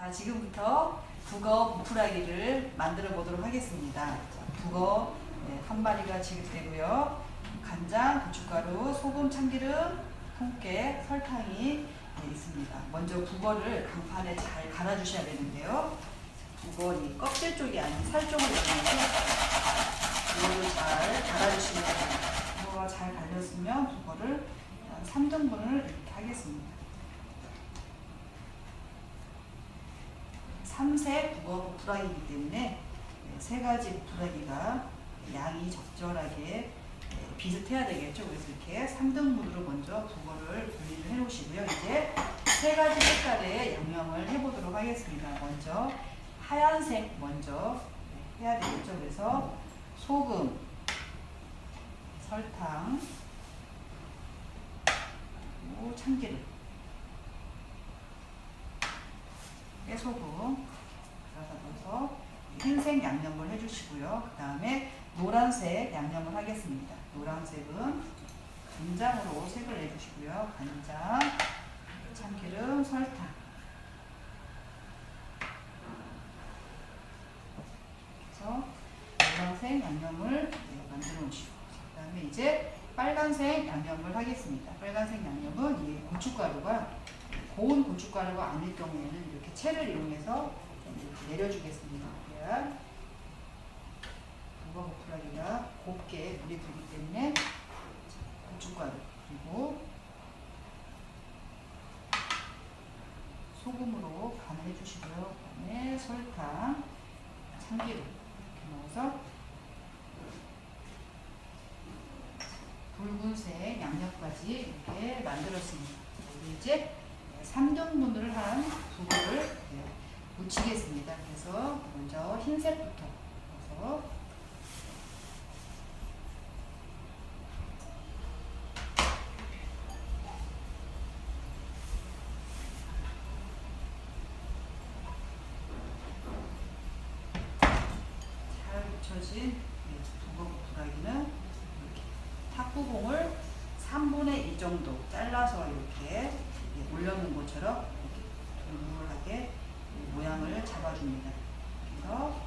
자, 지금부터 북어 부풀하기를 만들어 보도록 하겠습니다. 자, 북어 네, 한 마리가 지급되고요. 간장, 고춧가루, 소금, 참기름, 통깨, 설탕이 네, 있습니다. 먼저 북어를 강판에 잘 갈아주셔야 되는데요. 북어 이 껍질 쪽이 아닌 살 쪽을 이용해서 잘 갈아주시면 됩니다. 북어가 잘 갈렸으면 북어를 한 3등분을 이렇게 하겠습니다. 3색 북어 부풀하기이기 때문에 네, 세 가지 부풀하기가 양이 적절하게 네, 비슷해야 되겠죠. 그래서 이렇게 3등분으로 먼저 북어를 분리를 해 놓으시고요. 이제 세 가지 색깔의 양념을 해보도록 하겠습니다. 먼저 하얀색 먼저 해야 되겠죠. 그래서 소금, 설탕, 참기름, 깨소금 넣어서 흰색 양념을 해주시고요. 그 다음에 노란색 양념을 하겠습니다. 노란색은 간장으로 색을 내주시고요. 간장, 참기름, 설탕. 그래서 노란색 양념을 네, 만들어 놓으시고 그 다음에 이제 빨간색 양념을 하겠습니다. 빨간색 양념은 이 고춧가루가 고운 고춧가루가 아닐 경우에는 이렇게 채를 이용해서 내려주겠습니다. 그래야 북어 고프라기가 곱게 물이 들기 때문에 고춧가루 그리고 소금으로 간을 해주시고요. 그 다음에 설탕, 참기름 이렇게 넣어서 붉은색 양념까지 이렇게 만들었습니다. 이제 3등분을 한 두부를 묻히겠습니다. 그래서 먼저 흰색부터 넣어서 잘 묻혀진 두부 부라기는 이렇게 탁구공을 3분의 2 정도 잘라서 이렇게 올려놓은 것처럼 이렇게 동글하게 모양을 잡아줍니다. 그래서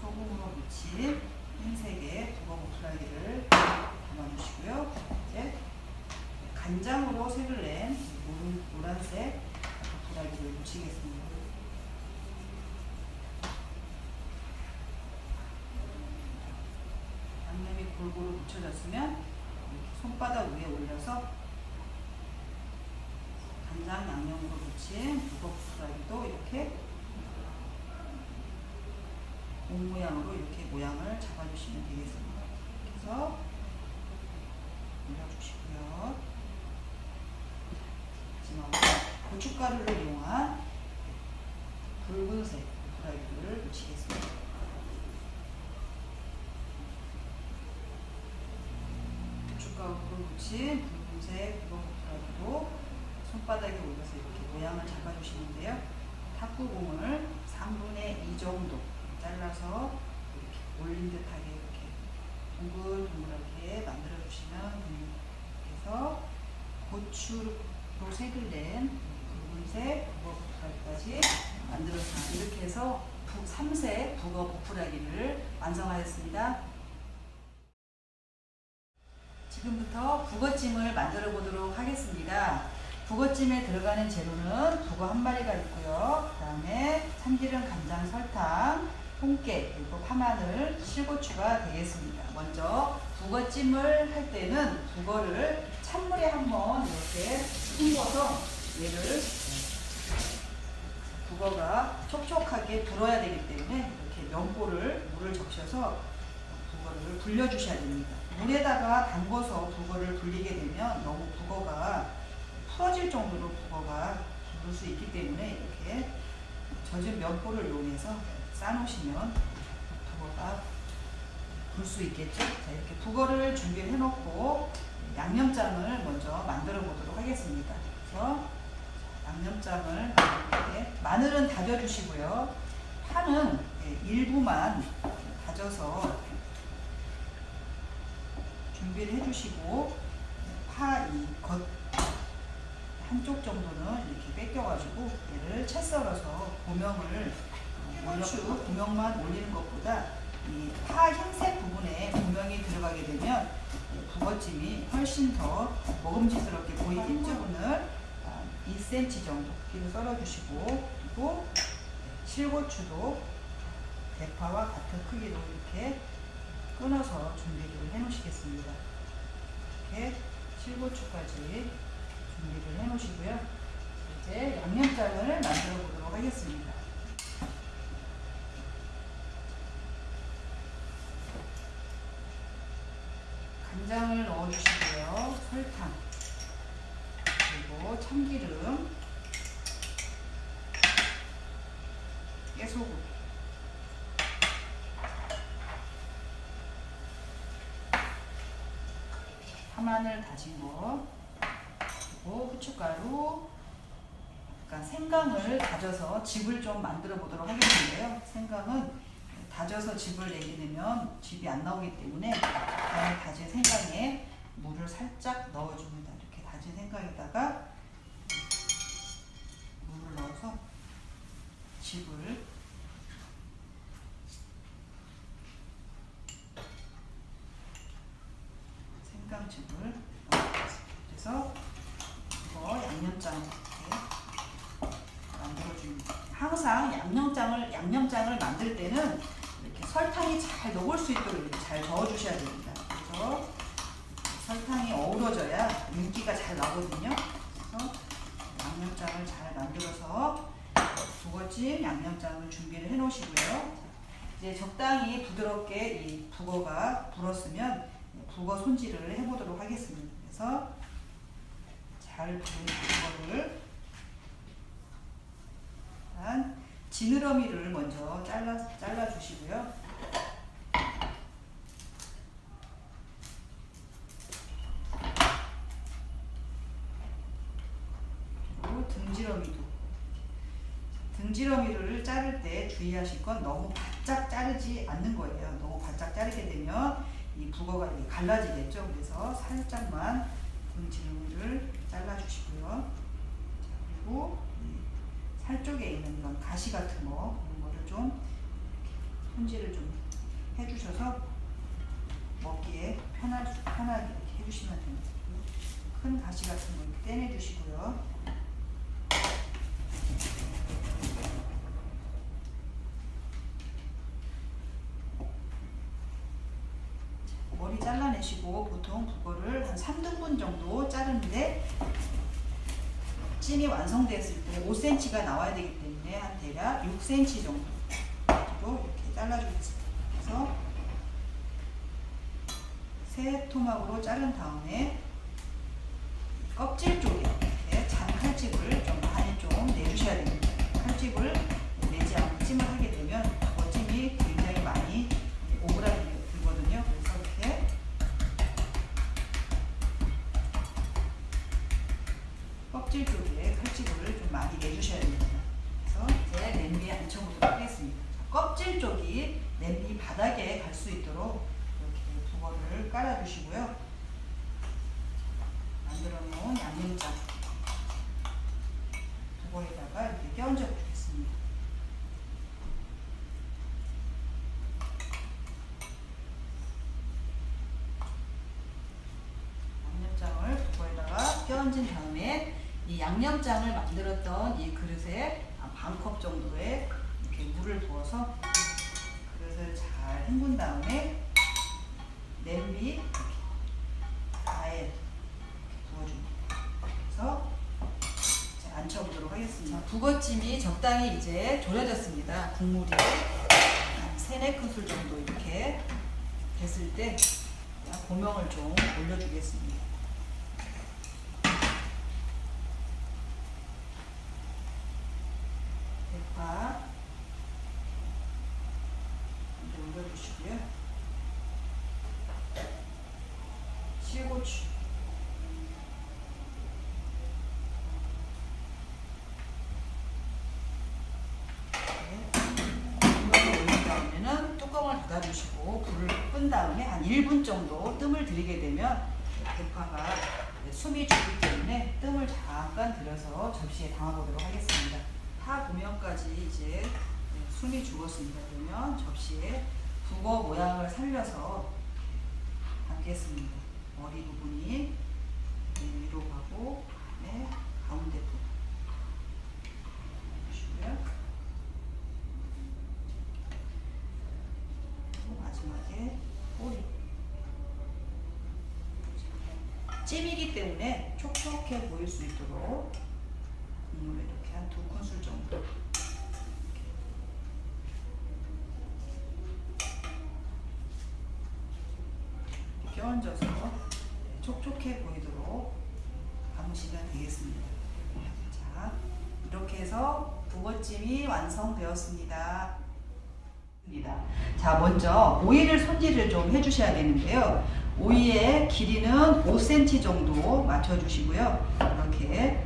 소금으로 묻힌 흰색의 두꺼 고프라기를 담아주시고요. 이제 간장으로 색을 낸 노란, 노란색 고프라기를 묻히겠습니다. 양념이 골고루 묻혀졌으면 손바닥 위에 올려서 간장 양념으로 묻힌 북어프라이도 이렇게 공 모양으로 이렇게 모양을 잡아주시면 되겠습니다. 그래서 올려주시고요. 마지막으로 고춧가루를 이용한 붉은색 프라이드를 묻히겠습니다. 고춧가루를 묻힌 붉은색 북어프라이드로 손바닥에 올려서 이렇게 모양을 잡아주시는데요. 탁구공을 3분의 2 정도 잘라서 이렇게 올린 듯하게 이렇게 동글동글하게 만들어 주시면 됩니다. 그래서 고추로 색을 낸 붉은색 북어 버프라기까지 만들었습니다. 이렇게 해서 3색 북어 버프라기를 완성하였습니다. 지금부터 북어찜을 만들어 보도록 하겠습니다. 북어찜에 들어가는 재료는 북어 한 마리가 있고요. 그 다음에 참기름, 간장, 설탕, 통깨, 그리고 파마늘, 실고추가 되겠습니다. 먼저 북어찜을 할 때는 북어를 찬물에 한번 이렇게 헹궈서 얘를 북어가 촉촉하게 불어야 되기 때문에 이렇게 면보를 물을 적셔서 북어를 불려주셔야 됩니다. 물에다가 담궈서 북어를 불리게 되면 너무 북어가 풀어질 정도로 북어가 부를 수 있기 때문에 이렇게 젖은 면보를 이용해서 싸놓으시면 북어가 불 수 있겠죠. 자, 이렇게 북어를 준비해 놓고 양념장을 먼저 만들어 보도록 하겠습니다. 그래서 양념장을 이렇게 마늘은 다져주시고요. 파는 일부만 다져서 준비를 해주시고 파 이 겉 한쪽 정도는 이렇게 뺏겨가지고 얘를 채 썰어서 고명을 어, 올려주 고명만 올리는 것보다 이 파 흰색 부분에 고명이 들어가게 되면 북어찜이 훨씬 더 먹음직스럽게 보이게 부분을 2cm 정도 길을 썰어주시고 그리고 실고추도 대파와 같은 크기로 이렇게 끊어서 준비를 해 놓으시겠습니다. 이렇게 실고추까지 준비를 해 놓으시고요. 이제 양념장을 만들어 보도록 하겠습니다. 간장을 넣어 주시고요. 설탕 그리고 참기름 깨소금 파마늘 다진 거 그리고 후춧가루 약간 생강을 다져서 즙을 좀 만들어 보도록 하겠는데요. 생강은 다져서 즙을 내게 되면 즙이 안 나오기 때문에 다진 생강에 물을 살짝 넣어줍니다. 이렇게 다진 생강에다가 물을 넣어서 즙을 넣어주겠습니다. 그래서 이거 양념장 이렇게 만들어줍니다. 항상 양념장을 양념장을 만들 때는 이렇게 설탕이 잘 녹을 수 있도록 이렇게 잘 저어주셔야 됩니다. 그래서 설탕이 어우러져야 윤기가 잘 나거든요. 그래서 양념장을 잘 만들어서 북어찜 양념장을 준비를 해 놓으시고요. 이제 적당히 부드럽게 이 북어가 불었으면 북어 손질을 해보도록 하겠습니다. 그래서 잘 부은 북어를 일단 지느러미를 먼저 잘라 잘라 주시고요. 그리고 등지러미도 등지러미를 자를 때 주의하실 건 너무 바짝 자르지 않는 거예요. 너무 바짝 자르게 되면 이 북어가 갈라지겠죠. 그래서 살짝만 등지러미를 잘라 주시고요. 그리고 살 쪽에 있는 이런 가시 같은 거 그런 거를 좀 손질을 좀 해주셔서 먹기에 수, 편하게 해주시면 됩니다. 큰 가시 같은 거 이렇게 떼내 주시고요. 머리 잘라내시고 보통 북어를 한 3등분 정도 자르는데 찜이 완성됐을 때 5cm가 나와야 되기 때문에 한 대략 6cm 정도 이렇게 잘라주겠습니다. 그래서 세 토막으로 자른 다음에 껍질 쪽에 이렇게 잔 칼집을 좀 많이 좀 내주셔야 됩니다. 칼집을 내지 않고 찜을 하게 되면 그 찜이 굉장히 많이 오그라들거든 껍질 쪽에 칼집을 좀 많이 내주셔야 됩니다. 그래서 이제 냄비에 앉혀보도록 하겠습니다. 껍질 쪽이 냄비 바닥에 갈 수 있도록 이렇게 북어를 깔아주시고요. 만들어 놓은 양념장 북어에다가 이렇게 껴얹어 주겠습니다. 양념장을 북어에다가 껴얹은 다음에 이 양념장을 만들었던 이 그릇에 반 컵 정도의 이렇게 물을 부어서 그릇을 잘 헹군 다음에 냄비 가에 부어줍니다. 그래서 앉혀보도록 하겠습니다. 북어찜이 적당히 이제 졸여졌습니다. 국물이 한 3, 4큰술 정도 이렇게 됐을 때 고명을 좀 올려주겠습니다. 대파 이제 올려주시고요. 실고추 이걸 올린 다음에는 뚜껑을 닫아주시고 불을 끈 다음에 한 1분 정도 뜸을 들이게 되면 대파가 네, 숨이 죽기 때문에 뜸을 잠깐 들여서 접시에 담아보도록 하겠습니다. 파 고명까지 이제 네, 숨이 죽었습니다. 그러면 접시에 북어 모양을 살려서 담겠습니다. 머리 부분이 네, 위로 가고 네, 가운데 부분. 그리고 마지막에 꼬리 찜이기 때문에 촉촉해 보일 수 있도록 국물을 이렇게 한 두 큰술 정도 이렇게 얹어서 촉촉해 보이도록 감으시면 되겠습니다. 자, 이렇게 해서 북어찜이 완성되었습니다. 자, 먼저 오이를 손질을 좀 해주셔야 되는데요. 오이의 길이는 5cm 정도 맞춰주시고요. 이렇게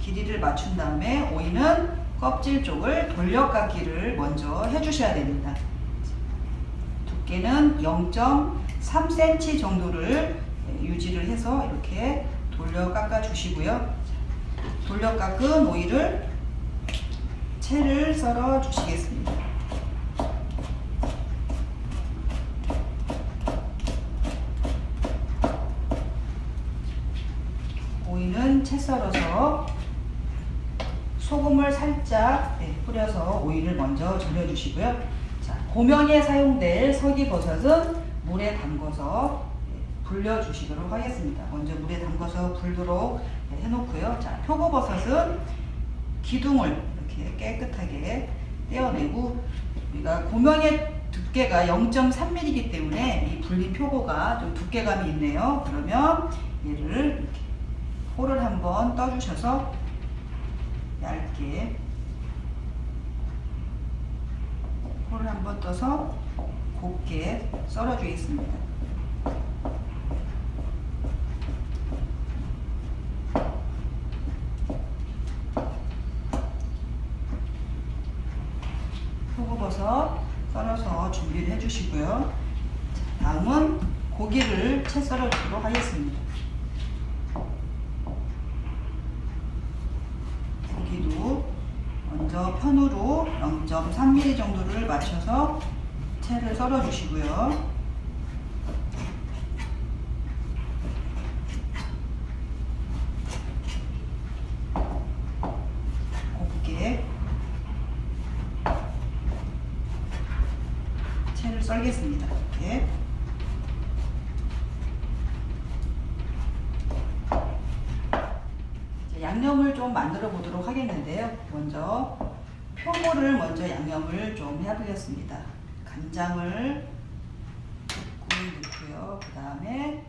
길이를 맞춘 다음에 오이는 껍질 쪽을 돌려깎기를 먼저 해주셔야 됩니다. 두께는 0.3cm 정도를 유지를 해서 이렇게 돌려 깎아 주시고요. 돌려 깎은 오이를 채를 썰어 주시겠습니다. 오이는 채 썰어서 소금을 살짝 네, 뿌려서 오이를 먼저 절여주시고요. 자, 고명에 사용될 서기버섯은 물에 담궈서 네, 불려주시도록 하겠습니다. 먼저 물에 담궈서 불도록 네, 해놓고요. 자, 표고버섯은 기둥을 이렇게 깨끗하게 떼어내고 우리가 고명의 두께가 0.3mm이기 때문에 이 불린 표고가 좀 두께감이 있네요. 그러면 얘를 이렇게 호를 한번 떠주셔서 얇게 호를 한번 떠서 곱게 썰어주겠습니다. 표고버섯 썰어서 준비를 해주시고요. 다음은 고기를 채 썰어주도록 하겠습니다. 고기도 먼저 편으로 0.3mm 정도를 맞춰서 채를 썰어 주시고요. 곱게 채를 썰겠습니다. 이렇게. 이제 양념을 좀 만들어 보도록 하겠는데요. 먼저 표고를 먼저 양념을 좀 해보겠습니다. 간장을 조금 넣고요. 그 다음에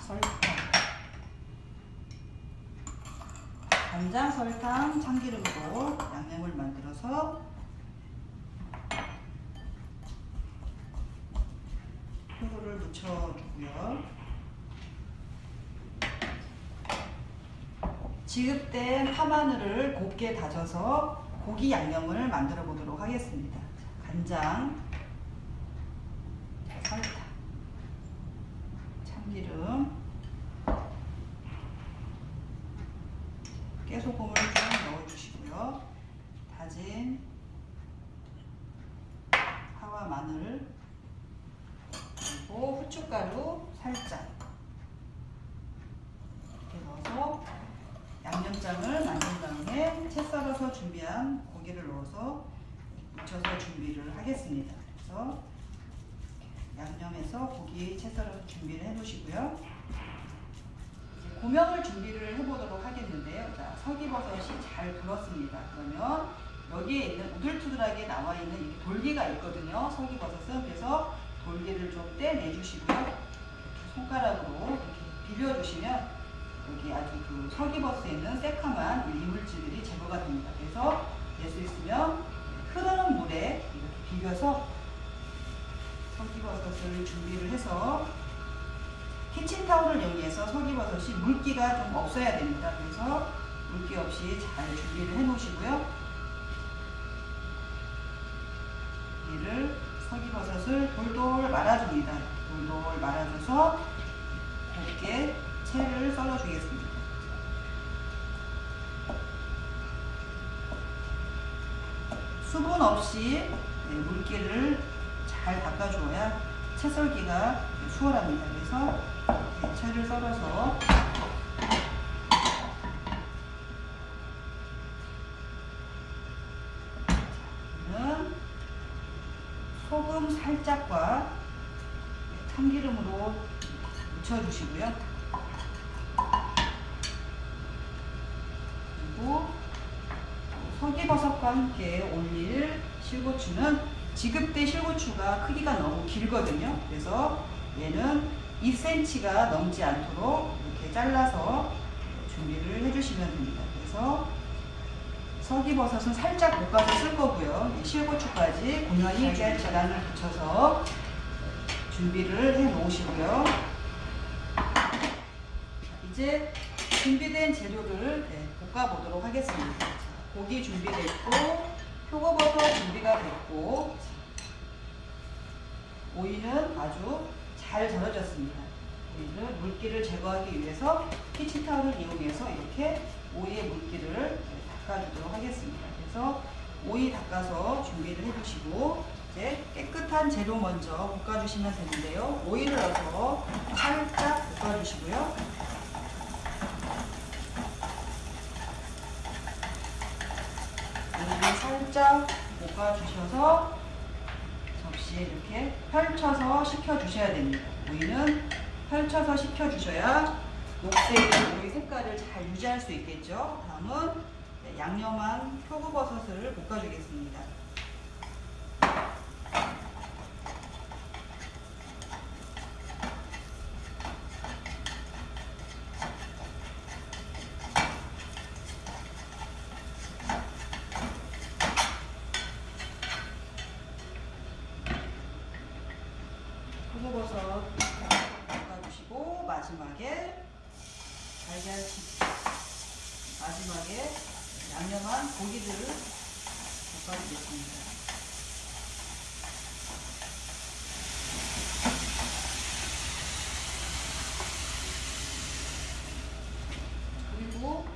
설탕, 간장, 설탕, 참기름으로 양념을 만들어서 표고를 묻혀주고요. 지급된 파마늘을 곱게 다져서 고기 양념을 만들어 보도록 하겠습니다. 간장, 설탕, 참기름, 깨소금을 좀 넣어주시고요. 다진 파와 마늘, 그리고 후춧가루 살짝 이렇게 넣어서 양념장을 만든 다음에 채 썰어서 준비한 고기를 넣어서 묻혀서 준비를 하겠습니다. 그래서 양념해서 고기 채 썰어서 준비를 해 놓으시고요. 이제 고명을 준비를 해보도록 하겠는데요. 자, 서기버섯이 잘 불었습니다. 그러면 여기에 있는 우들투들하게 나와 있는 이 돌기가 있거든요. 서기버섯은 그래서 돌기를 좀 떼내주시고요. 손가락으로 이렇게 비벼주시면 여기 아주 그 설기버섯에 있는 새카만 이물질들이 제거가 됩니다. 그래서 낼수 있으면 흐르는 물에 이렇게 비벼서 설기버섯을 준비를 해서 키친타올을 이용해서 설기버섯이 물기가 좀 없어야 됩니다. 그래서 물기 없이 잘 준비를 해 놓으시고요. 이를 설기버섯을 돌돌 말아줍니다. 돌돌 말아줘서 곱게 채를 썰어주겠습니다. 수분 없이 네, 물기를 잘 닦아줘야 채 썰기가 수월합니다. 그래서 채를 썰어서 는 소금 살짝과 참기름으로 묻혀주시고요. 그리고 서기버섯과 함께 올릴 실고추는 지급대 실고추가 크기가 너무 길거든요. 그래서 얘는 2cm가 넘지 않도록 이렇게 잘라서 준비를 해주시면 됩니다. 그래서 서기버섯은 살짝 볶아서 쓸 거고요. 이 실고추까지 고명이 잘 계란을 붙여서 준비를 해 놓으시고요. 이제 준비된 재료를 네, 볶아 보도록 하겠습니다. 자, 고기 준비됐고 표고버섯 준비가 됐고 오이는 아주 잘 절여졌습니다. 오이는 물기를 제거하기 위해서 키친타올을 이용해서 이렇게 오이의 물기를 네, 닦아주도록 하겠습니다. 그래서 오이 닦아서 준비를 해주시고 이제 깨끗한 재료 먼저 볶아주시면 되는데요. 오이를 넣어서 살짝 볶아주시고요. 오이를 살짝 볶아주셔서 접시에 이렇게 펼쳐서 식혀주셔야 됩니다. 오이는 펼쳐서 식혀주셔야 녹색의 오이 색깔을 잘 유지할 수 있겠죠. 다음은 네, 양념한 표고버섯을 볶아주겠습니다. 표고버섯 볶아주시고 마지막에 달걀칩 마지막에 양념한 고기들을 볶아주겠습니다. 그리고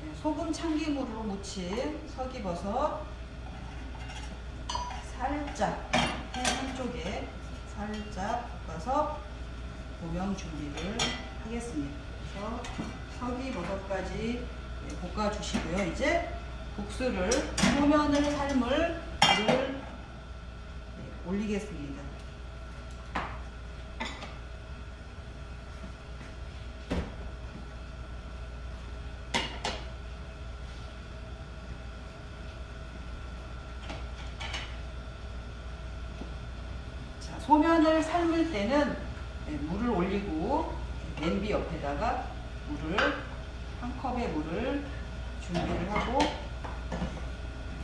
네, 소금 참기물로 무친 서기버섯 살짝 해 한쪽에 살짝 볶아서 고명 준비를 하겠습니다. 그래서 서기버섯까지 네, 볶아주시고요. 이제 국수를 소면을 삶을 물을 네, 올리겠습니다. 자, 소면을 삶을 때는 네, 물을 올리고 냄비 옆에다가 물을 한 컵의 물을 준비를 하고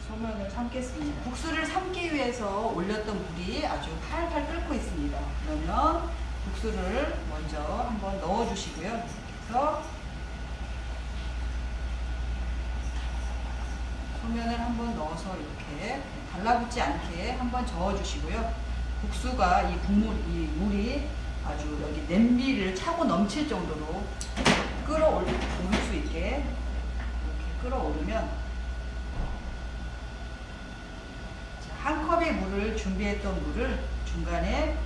소면을 삶겠습니다. 국수를 삶기 위해서 올렸던 물이 아주 팔팔 끓고 있습니다. 그러면 국수를 먼저 한번 넣어 주시고요. 그래서 소면을 한번 넣어서 이렇게 달라붙지 않게 한번 저어 주시고요. 국수가 이 국물, 이 물이 아주 여기 냄비를 차고 넘칠 정도로 끌어올릴 수 있게 이렇게 끌어오르면 자, 한 컵의 물을 준비했던 물을 중간에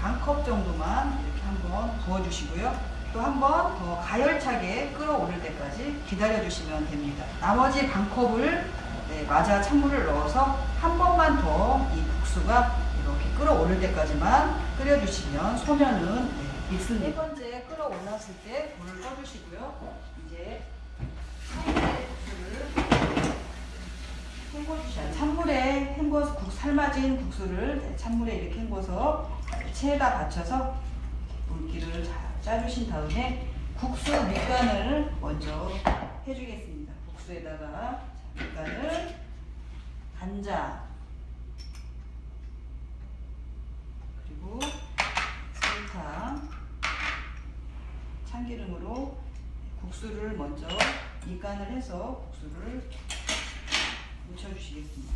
반 컵 정도만 이렇게 한번 부어주시고요. 또 한 번 더 가열차게 끌어오를 때까지 기다려주시면 됩니다. 나머지 반 컵을 네, 마자 찬물을 넣어서 한 번만 더 이 국수가 이렇게 끌어오를 때까지만 끓여주시면 소면은 네, 익습니다. 세 번째 끌어올랐을 때 불을 꺼주시고요. 이제 헹궈주셔야 찬물에 헹궈서 국 삶아진 국수를 네, 찬물에 이렇게 헹궈서 체에다 받쳐서 물기를 잘 짜주신 다음에 국수 밑간을 먼저 해주겠습니다. 국수에다가 자, 밑간을 간장 그리고 설탕 참기름으로 국수를 먼저 밑간을 해서 국수를 묻혀주시겠습니다.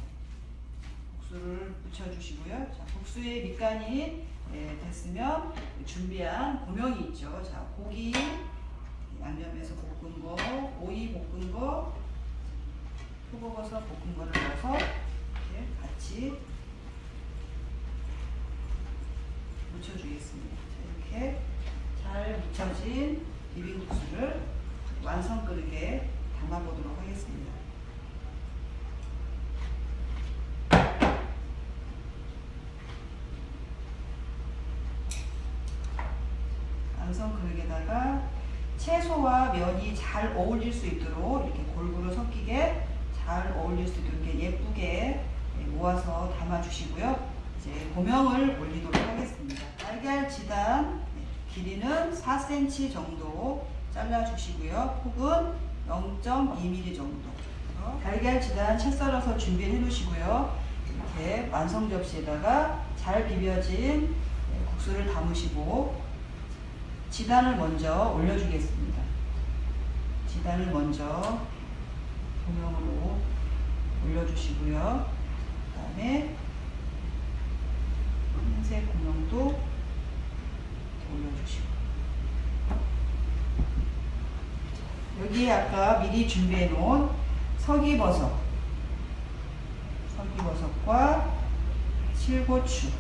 국수를 묻혀주시고요. 자, 국수의 밑간이 예, 됐으면 준비한 고명이 있죠. 자, 고기 양념해서 볶은 거, 오이 볶은 거, 표고버섯 볶은 거를 넣어서 이렇게 같이 묻혀주겠습니다. 자, 이렇게 잘 묻혀진 비빔국수를 완성 그릇에 담아보도록 하겠습니다. 완성 그릇에다가 채소와 면이 잘 어울릴 수 있도록 이렇게 골고루 섞이게 잘 어울릴 수 있도록 예쁘게 모아서 담아주시고요. 이제 고명을 올리도록 하겠습니다. 달걀 지단 네, 길이는 4cm 정도 잘라주시고요. 폭은 0.2mm 정도. 달걀 지단 채 썰어서 준비해 놓으시고요. 이렇게 완성 접시에다가 잘 비벼진 네, 국수를 담으시고 지단을 먼저 올려주겠습니다. 지단을 먼저 고명으로 올려주시고요. 그 다음에 흰색 고명도 올려주시고 여기에 아까 미리 준비해 놓은 서기버섯 서기버섯과 실고추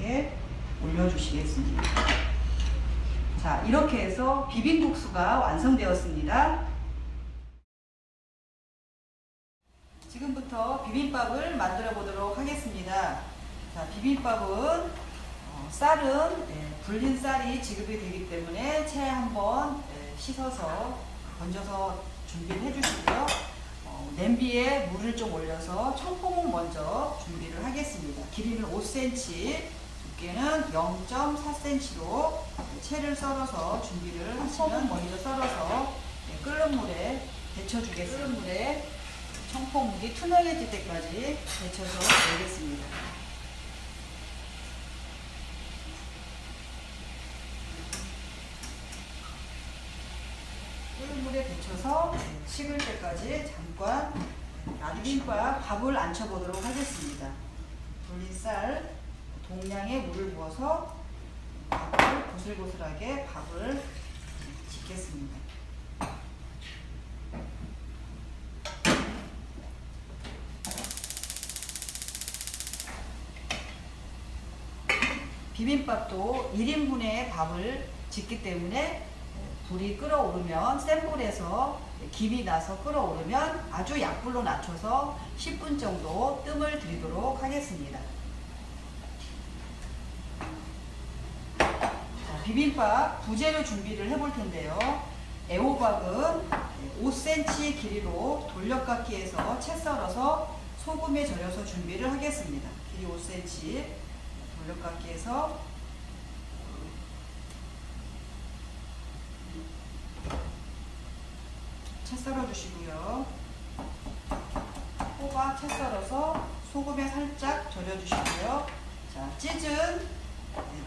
이렇게 올려주시겠습니다. 자, 이렇게 해서 비빔국수가 완성되었습니다. 지금부터 비빔밥을 만들어 보도록 하겠습니다. 자, 비빔밥은 어, 쌀은 예, 불린 쌀이 지급이 되기 때문에 채 한번 예, 씻어서 건져서 준비를 해주시고요. 어, 냄비에 물을 좀 올려서 청포묵 먼저 준비를 하겠습니다. 길이는 5cm, 두께는 0.4cm로 채를 썰어서 준비를 하시면 먼저 썰어서 예, 끓는 물에 데쳐주겠습니다. 끓는 물에 청포묵이 투명해질 때까지 데쳐서 내겠습니다. 끓는 물에 데쳐서 식을 때까지 잠깐 나비빔밥 밥을 안쳐보도록 하겠습니다. 돌린 쌀 동량의 물을 부어서 밥을 고슬고슬하게 밥을 짓겠습니다. 비빔밥도 1인분의 밥을 짓기 때문에 불이 끓어오르면 센 불에서 김이 나서 끓어오르면 아주 약불로 낮춰서 10분 정도 뜸을 들이도록 하겠습니다. 자, 비빔밥 부재료 준비를 해볼 텐데요. 애호박은 5cm 길이로 돌려깎기해서 채 썰어서 소금에 절여서 준비를 하겠습니다. 길이 5cm 돌려깎기해서 채 썰어 주시고요. 호박 채 썰어서 소금에 살짝 절여 주시고요. 자, 찢은 네,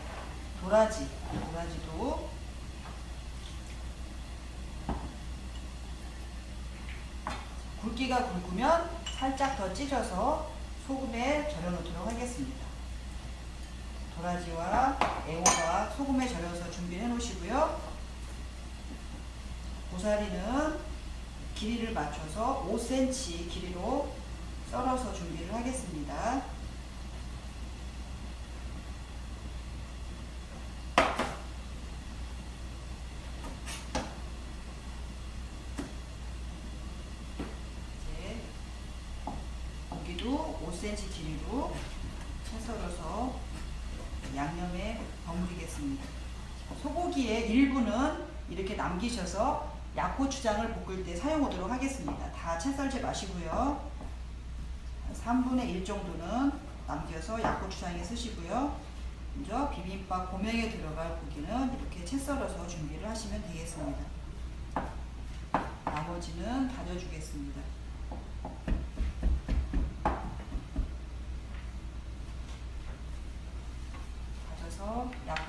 도라지, 도라지도 굵기가 굵으면 살짝 더 찢어서 소금에 절여 놓도록 하겠습니다. 도라지와 애호박 소금에 절여서 준비해 놓으시고요. 고사리는 길이를 맞춰서 5cm 길이로 썰어서 준비를 하겠습니다. 이제 고기도 5cm 길이로 채 썰어서 양념에 버무리겠습니다. 소고기의 일부는 이렇게 남기셔서 약고추장을 볶을 때 사용하도록 하겠습니다. 다 채 썰지 마시고요. 3분의 1 정도는 남겨서 약고추장에 쓰시고요. 먼저 비빔밥 고명에 들어갈 고기는 이렇게 채 썰어서 준비를 하시면 되겠습니다. 나머지는 다져주겠습니다.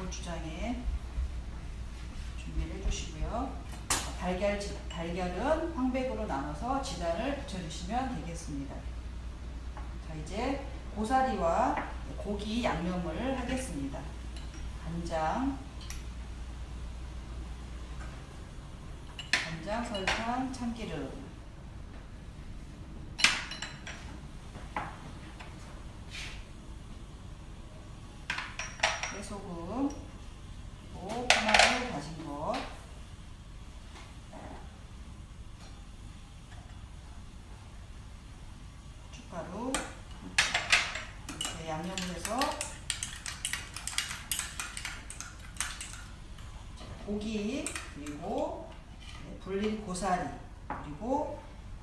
다져서 약고추장에 준비를 해주시고요. 달걀, 지- 달걀은 황백으로 나눠서 지단을 붙여주시면 되겠습니다. 자, 이제 고사리와 고기 양념을 하겠습니다. 간장, 간장, 설탕, 참기름, 깨소금, 그리고 파마를 다진 것, 고춧가루 이렇게 양념을 해서 고기 그리고 네, 불린 고사리 그리고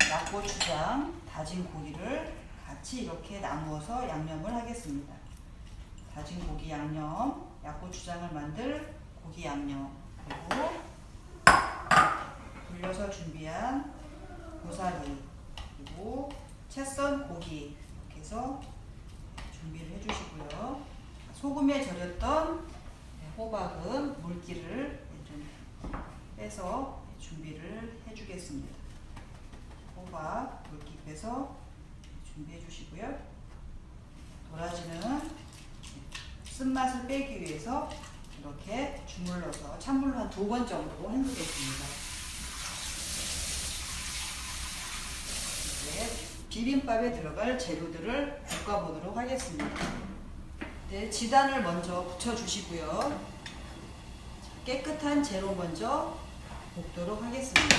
약고추장 다진 고기를 같이 이렇게 나누어서 양념을 하겠습니다. 다진 고기 양념, 약고추장을 만들 고기 양념 그리고 불려서 준비한 고사리 그리고 채썬 고기 이렇게 해서 준비를 해주시고요. 소금에 절였던 호박은 물기를 좀 빼서 준비를 해주겠습니다. 호박 물기 빼서 준비해 주시고요. 도라지는 쓴맛을 빼기 위해서 이렇게 주물러서 찬물로 한 두 번 정도 헹구겠습니다. 이제 비빔밥에 들어갈 재료들을 볶아보도록 하겠습니다. 네, 지단을 먼저 붙여주시고요. 깨끗한 재료 먼저 볶도록 하겠습니다.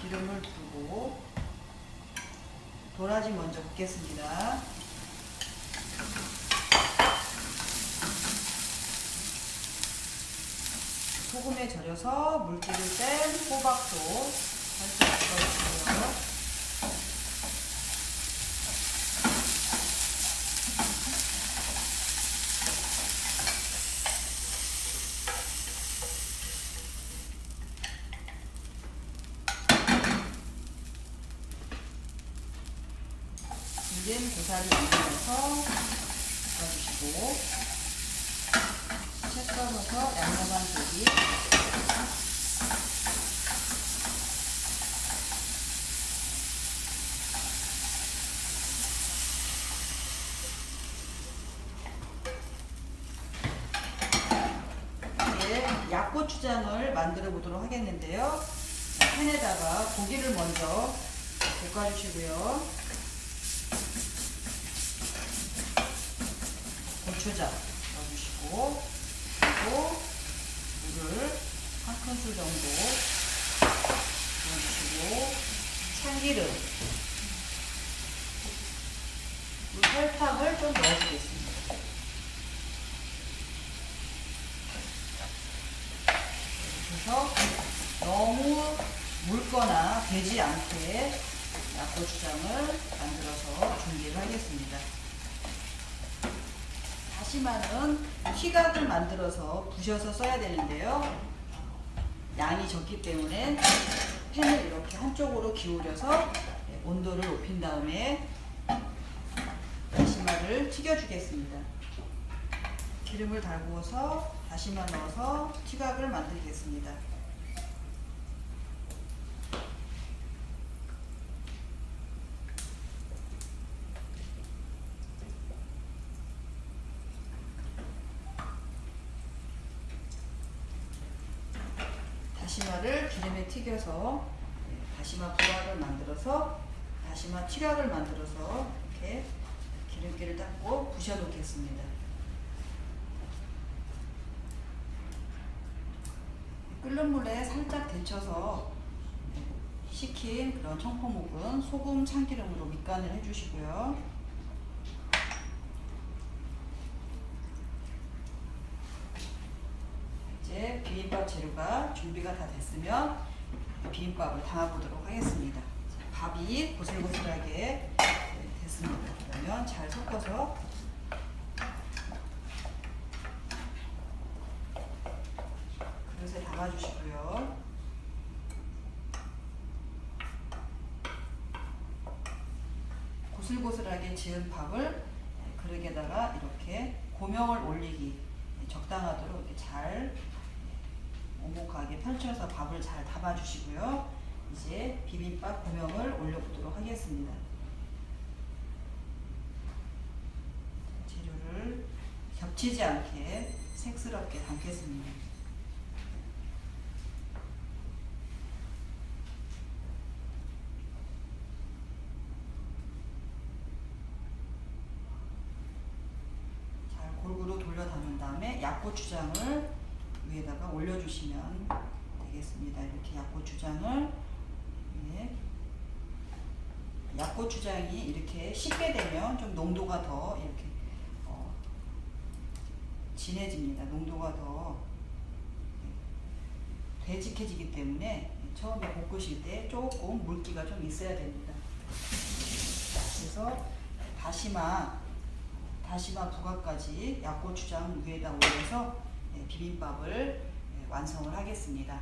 기름을 두고 도라지 먼저 볶겠습니다. 소금에 절여서 물기를 뺀 호박도 살짝 넣어주고요. 불린 고사리 올려서 볶아주시고 채 썰어서 양념한 고기 약고추장을 만들어 보도록 하겠는데요. 팬에다가 고기를 먼저 볶아주시고요. 고추장 넣어주시고 그리고 물을 한 큰술 정도 넣어주시고 참기름 설탕을 좀 넣어주겠습니다. 그래서 너무 묽거나 되지 않게 약고추장을 만들어서 준비를 하겠습니다. 다시마는 휘각을 만들어서 부셔서 써야 되는데요. 양이 적기 때문에 팬을 이렇게 한쪽으로 기울여서 온도를 높인 다음에 다시마를 튀겨주겠습니다. 기름을 달구어서 다시마 넣어서 튀각을 만들겠습니다. 다시마를 튀겨서 네, 다시마 부화를 만들어서 다시마 튀각을 만들어서 이렇게 기름기를 닦고 부셔 놓겠습니다. 끓는 물에 살짝 데쳐서 식힌 그런 청포묵은 소금 참기름으로 밑간을 해주시고요. 이제 비빔밥 재료가 준비가 다 됐으면 비빔밥을 담아보도록 하겠습니다. 자, 밥이 고슬고슬하게 됐습니다. 그러면 잘 섞어서 그릇에 담아주시고요. 고슬고슬하게 지은 밥을 그릇에다가 이렇게 고명을 올리기 적당하도록 이렇게 잘 오목하게 펼쳐서 밥을 잘 담아주시고요. 이제 비빔밥 고명을 올려보도록 하겠습니다. 재료를 겹치지 않게 색스럽게 담겠습니다. 골고루 돌려 담은 다음에 약고추장을 올려주시면 되겠습니다. 이렇게 약고추장을 예. 약고추장이 이렇게 식게 되면 좀 농도가 더 이렇게 어, 진해집니다. 농도가 더 되직해지기 때문에 처음에 볶으실 때 조금 물기가 좀 있어야 됩니다. 그래서 다시마 다시마 부각까지 약고추장 위에다 올려서 예, 비빔밥을 예, 완성을 하겠습니다.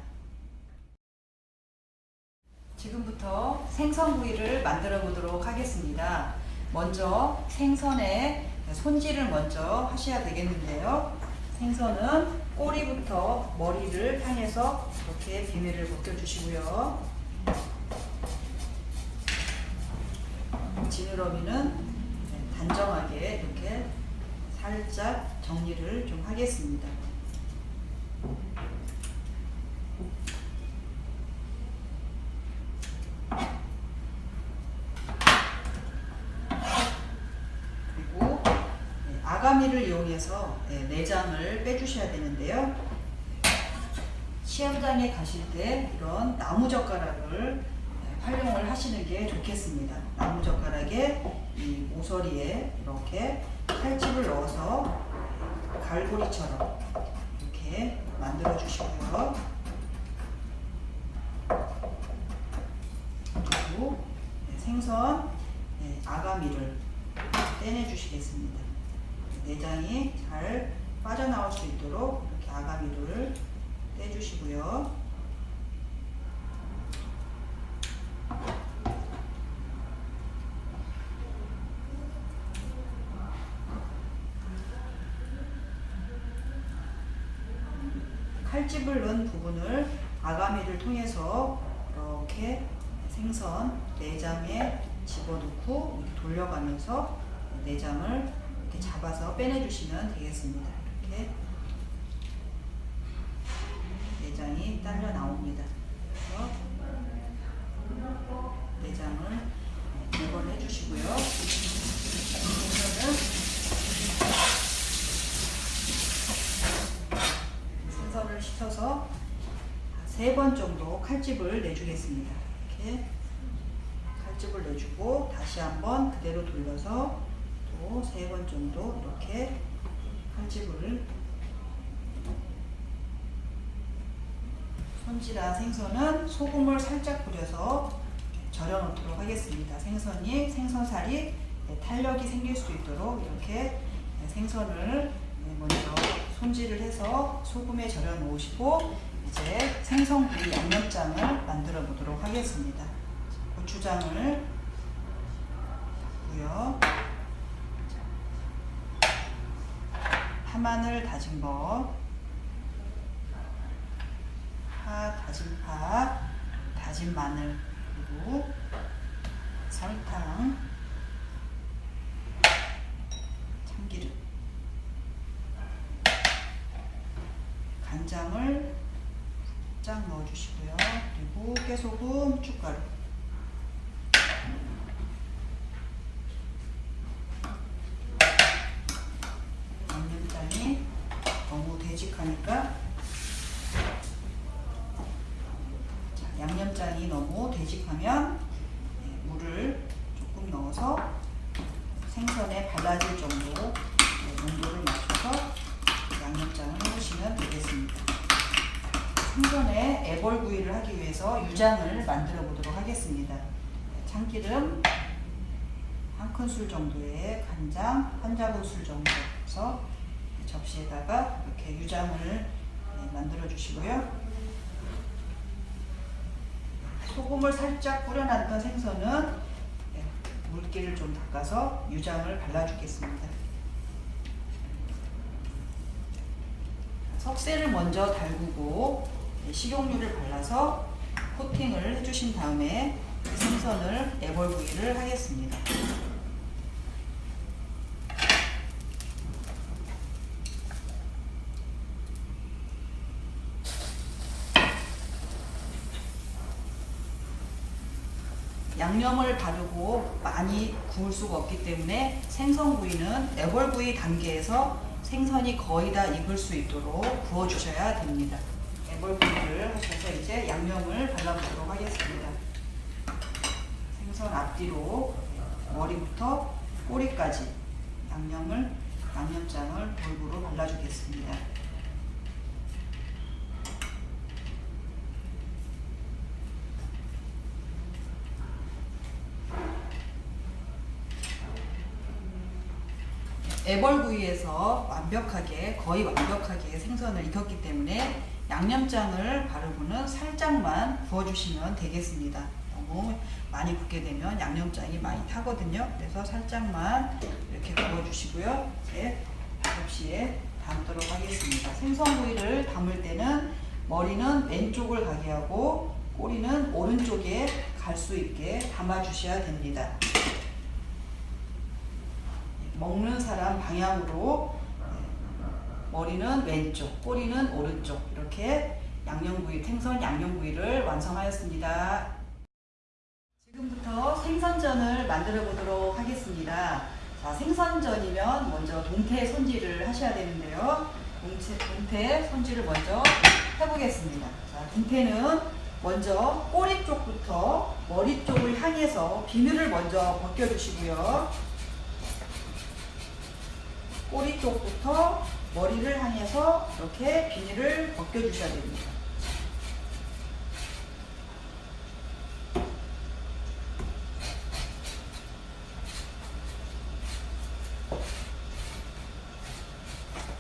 지금부터 생선구이를 만들어 보도록 하겠습니다. 먼저 생선의 손질을 먼저 하셔야 되겠는데요. 생선은 꼬리부터 머리를 향해서 이렇게 비닐을 벗겨주시고요. 지느러미는 단정하게 이렇게 살짝 정리를 좀 하겠습니다. 그리고 네, 아가미를 이용해서 네, 내장을 빼주셔야 되는데요. 시험장에 가실 때 이런 나무젓가락을 네, 활용을 하시는 게 좋겠습니다. 나무젓가락에 이 모서리에 이렇게 칼집을 넣어서 갈고리처럼 이렇게 만들어 주시고요. 그리고 네, 생선 네, 아가미를 떼내 주시겠습니다. 내장이 잘 빠져나올 수 있도록 이렇게 아가미를 떼주시고요. 칼집을 넣은 부분을 아가미를 통해서 이렇게 생선 내장에 집어넣고 돌려가면서 내장을 잡아서 빼내주시면 되겠습니다. 이렇게 내장이 딸려 나옵니다. 그래서 내장을 제거해 주시고요. 생선은 생선을 씻어서 세 번 정도 칼집을 내주겠습니다. 이렇게 칼집을 내주고 다시 한번 그대로 돌려서 또세번 정도 이렇게 칼집을 손질한 생선은 소금을 살짝 뿌려서 절여 놓도록 하겠습니다. 생선이 생선살이 탄력이 생길 수 있도록 이렇게 생선을 먼저 손질을 해서 소금에 절여 놓으시고 이제 생선구이 양념장을 만들어 보도록 하겠습니다. 고추장을 고요. 파마늘 다진 거, 파 다진 파, 다진 마늘 그리고 설탕, 참기름, 간장을 살짝 넣어주시고요. 그리고 깨소금, 춧가루. 양념장이 너무 되직하니까 자, 양념장이 너무 되직하면 네, 물을 조금 넣어서 생선에 발라질 정도 네, 농도를 맞춰서 양념장을 해주시면 되겠습니다. 생선에 애벌구이를 하기 위해서 유장을 만들어 보도록 하겠습니다. 참기름 한 큰술 정도의 간장 한 작은술 정도 해서 접시에다가 이렇게 유장을 만들어 주시고요. 소금을 살짝 뿌려놨던 생선은 물기를 좀 닦아서 유장을 발라주겠습니다. 석쇠를 먼저 달구고 식용유를 발라서 코팅을 해주신 다음에 생선을 애벌구이를 하겠습니다. 양념을 바르고 많이 구울 수가 없기 때문에 생선구이는 애벌구이 단계에서 생선이 거의 다 익을 수 있도록 구워주셔야 됩니다. 애벌구이를 하셔서 이제 양념을 발라보도록 하겠습니다. 생선 앞뒤로 머리부터 꼬리까지 양념을 양념장을 골고루 발라주겠습니다. 애벌구이에서 완벽하게 거의 완벽하게 생선을 익혔기 때문에 양념장을 바르고는 살짝만 부어주시면 되겠습니다. 너무 많이 붓게 되면 양념장이 많이 타거든요. 그래서 살짝만 이렇게 부어주시고요. 이제 접시에 담도록 하겠습니다. 생선구이를 담을 때는 머리는 왼쪽을 가게 하고 꼬리는 오른쪽에 갈 수 있게 담아주셔야 됩니다. 먹는 사람 방향으로 머리는 왼쪽, 꼬리는 오른쪽 이렇게 양념구이, 생선 양념구이를 완성하였습니다. 지금부터 생선전을 만들어 보도록 하겠습니다. 자, 생선전이면 먼저 동태 손질을 하셔야 되는데요. 동태, 동태 손질을 먼저 해보겠습니다. 자, 동태는 먼저 꼬리 쪽부터 머리 쪽을 향해서 비늘을 먼저 벗겨주시고요. 꼬리 쪽부터 머리를 향해서 이렇게 비닐을 벗겨주셔야 됩니다.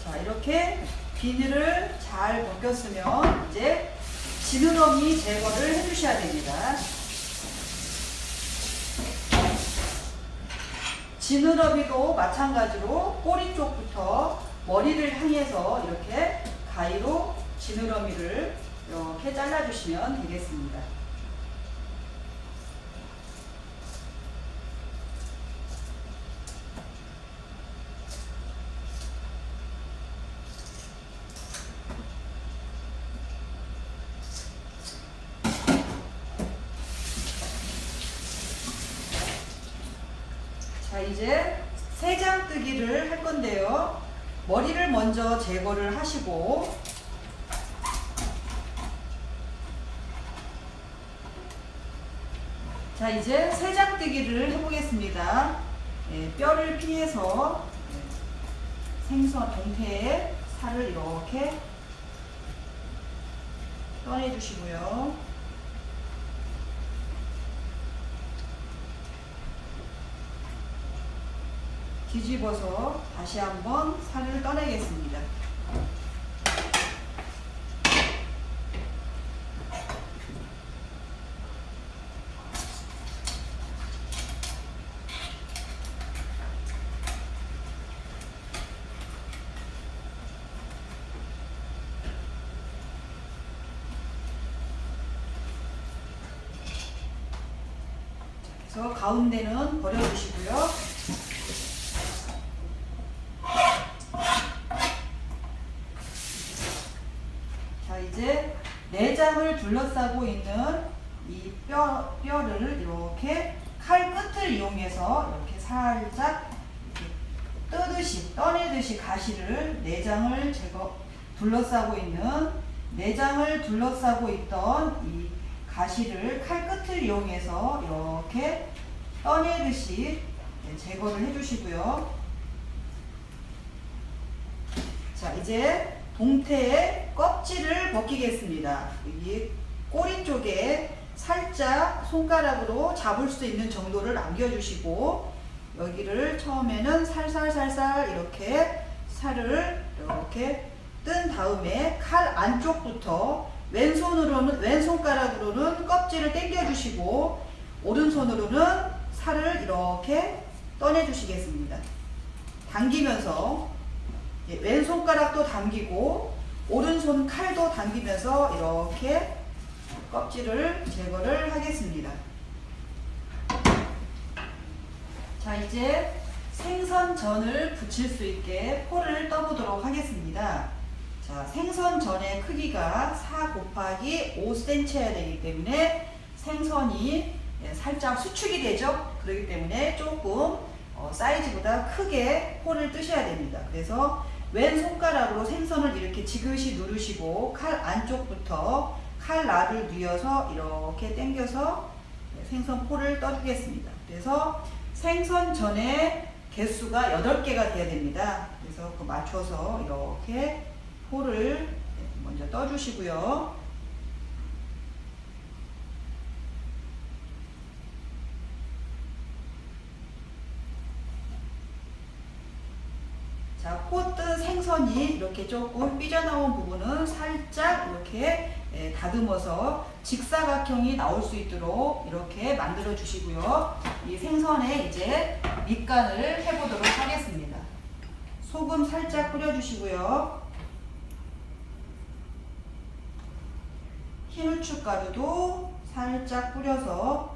자 이렇게 비늘을 잘 벗겼으면 이제 지느러미 제거를 해주셔야 됩니다. 지느러미도 마찬가지로 꼬리 쪽부터 머리를 향해서 이렇게 가위로 지느러미를 이렇게 잘라주시면 되겠습니다. 자 이제 세장뜨기를 할 건데요. 머리를 먼저 제거를 하시고 자 이제 세장뜨기를 해보겠습니다. 예, 뼈를 피해서 예, 생선 동태의 살을 이렇게 떠내주시고요. 뒤집어서 다시 한번 살을 떠내겠습니다. 그래서 가운데는 버려주시고요. 자 이제 둘러싸고 있는 이 뼈, 뼈를 이렇게 칼 끝을 이용해서 이렇게 살짝 이렇게 뜨듯이 떠내듯이 가시를 내장을 제거 둘러싸고 있는 내장을 둘러싸고 있던 이 가시를 칼 끝을 이용해서 이렇게 떠내듯이 네, 제거를 해주시고요. 자 이제 동태의 껍질을 벗기겠습니다. 꼬리 쪽에 살짝 손가락으로 잡을 수 있는 정도를 남겨주시고 여기를 처음에는 살살살살 이렇게 살을 이렇게 뜬 다음에 칼 안쪽부터 왼손으로는 왼손가락으로는 껍질을 당겨 주시고 오른손으로는 살을 이렇게 떠내 주시겠습니다. 당기면서 예, 왼손가락도 당기고 오른손 칼도 당기면서 이렇게 껍질을 제거를 하겠습니다. 자 이제 생선전을 붙일 수 있게 포를 떠보도록 하겠습니다. 자 생선전의 크기가 4 곱하기 5cm여야 되기 때문에 생선이 예, 살짝 수축이 되죠. 그렇기 때문에 조금 어, 사이즈보다 크게 홀을 뜨셔야 됩니다. 그래서 왼 손가락으로 생선을 이렇게 지그시 누르시고 칼 안쪽부터 칼 납을 뉘어서 이렇게 당겨서 예, 생선 포를 떠주겠습니다. 그래서 생선 전에 개수가 8개가 돼야 됩니다. 그래서 그 맞춰서 이렇게 포를 먼저 떠주시고요. 자, 포뜬 생선이 이렇게 조금 삐져나온 부분은 살짝 이렇게 예, 다듬어서 직사각형이 나올 수 있도록 이렇게 만들어 주시고요. 이 생선에 이제 밑간을 해보도록 하겠습니다. 소금 살짝 뿌려주시고요. 흰 후춧가루도 살짝 뿌려서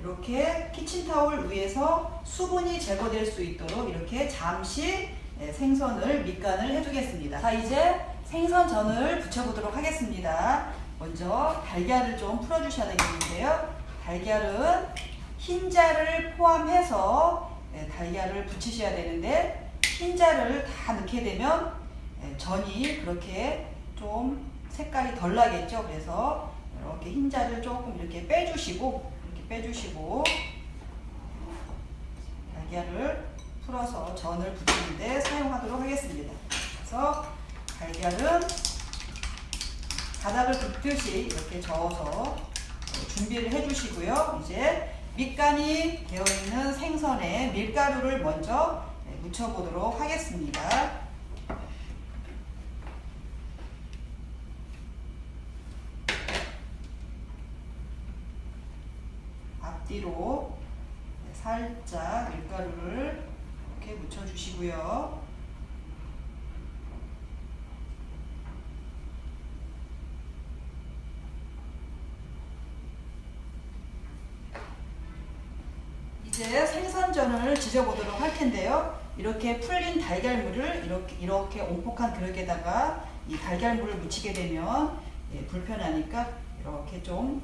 이렇게 키친타올 위에서 수분이 제거될 수 있도록 이렇게 잠시 예, 생선을 밑간을 해두겠습니다. 자 이제 생선전을 부쳐보도록 하겠습니다. 먼저 달걀을 좀 풀어주셔야 되겠는데요. 달걀은 흰자를 포함해서 예, 달걀을 붙이셔야 되는데 흰자를 다 넣게 되면 예, 전이 그렇게 좀 색깔이 덜 나겠죠. 그래서 이렇게 흰자를 조금 이렇게 빼주시고 이렇게 빼주시고 달걀을 풀어서 전을 붙이는데 사용하도록 하겠습니다. 그래서 달걀은 바닥을 붓듯이 이렇게 저어서 준비를 해주시고요. 이제 밑간이 되어 있는 생선에 밀가루를 먼저 네, 묻혀보도록 하겠습니다. 앞뒤로 네, 살짝 밀가루를 묻혀주시고요. 이제 생선전을 지져보도록 할 텐데요. 이렇게 풀린 달걀물을 이렇게, 이렇게 온폭한 그릇에다가 이 달걀물을 묻히게 되면 예, 불편하니까 이렇게 좀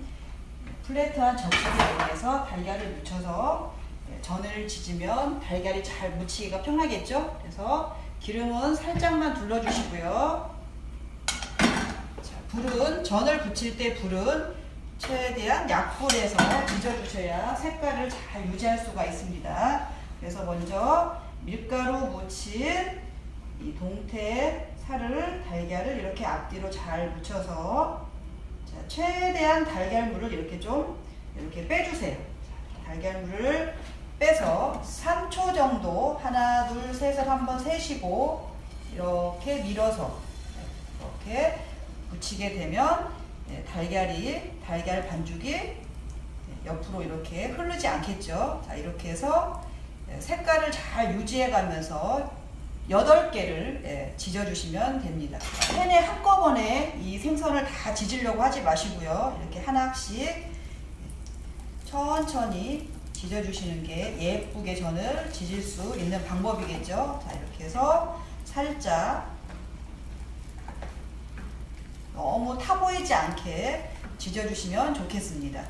플랫한 접시에 이용해서 달걀을 묻혀서 예, 전을 지지면 달걀이 잘 묻히기가 편하겠죠. 그래서 기름은 살짝만 둘러주시고요. 자, 불은 전을 붙일 때 불은 최대한 약불에서 빚어주셔야 색깔을 잘 유지할 수가 있습니다. 그래서 먼저 밀가루 묻힌 이 동태 살을 달걀을 이렇게 앞뒤로 잘 묻혀서 자, 최대한 달걀물을 이렇게 좀 이렇게 빼주세요. 자, 달걀물을 빼서 3초 정도 하나 둘 셋을 한번 세시고 이렇게 밀어서 이렇게 붙이게 되면 네, 달걀이 달걀 반죽이 네, 옆으로 이렇게 흐르지 않겠죠. 자 이렇게 해서 네, 색깔을 잘 유지해 가면서 8개를 지져주시면 됩니다. 팬에 한꺼번에 이 생선을 다 지지려고 하지 마시고요. 이렇게 하나씩 천천히 지져주시는 게 예쁘게 전을 지질 수 있는 방법이겠죠. 자 이렇게 해서 살짝 너무 타 보이지 않게 지져주시면 좋겠습니다.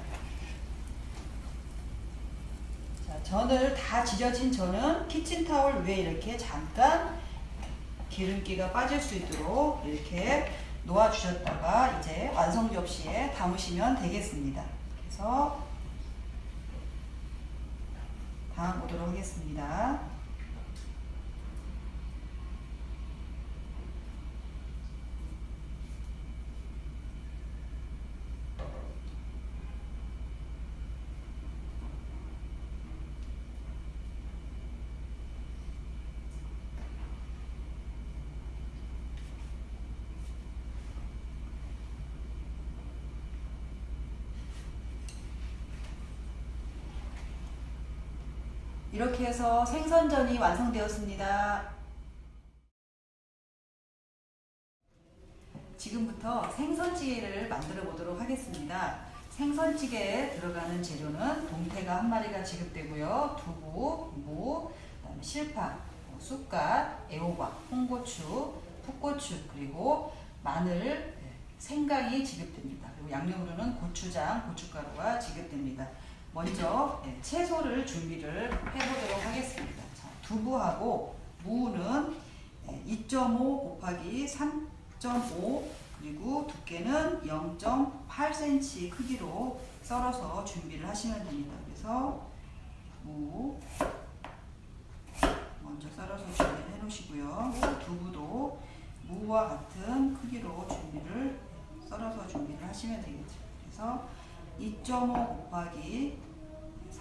자, 전을 다 지져진 전은 키친타올 위에 이렇게 잠깐 기름기가 빠질 수 있도록 이렇게 놓아주셨다가 이제 완성 접시에 담으시면 되겠습니다. 그래서 담아보도록 하겠습니다. 이렇게 해서 생선전이 완성되었습니다. 지금부터 생선찌개를 만들어 보도록 하겠습니다. 생선찌개에 들어가는 재료는 동태가 한 마리가 지급되고요. 두부, 무, 그다음에 실파, 뭐 쑥갓, 애호박, 홍고추, 풋고추, 그리고 마늘, 네, 생강이 지급됩니다. 그리고 양념으로는 고추장, 고춧가루가 지급됩니다. 먼저 예, 채소를 준비를 해보도록 하겠습니다. 자, 두부하고 무는 예, 2.5 곱하기 3.5 그리고 두께는 0.8cm 크기로 썰어서 준비를 하시면 됩니다. 그래서 무 먼저 썰어서 준비를 해 놓으시고요. 두부도 무와 같은 크기로 준비를 썰어서 준비를 하시면 되겠죠. 그래서 2.5 곱하기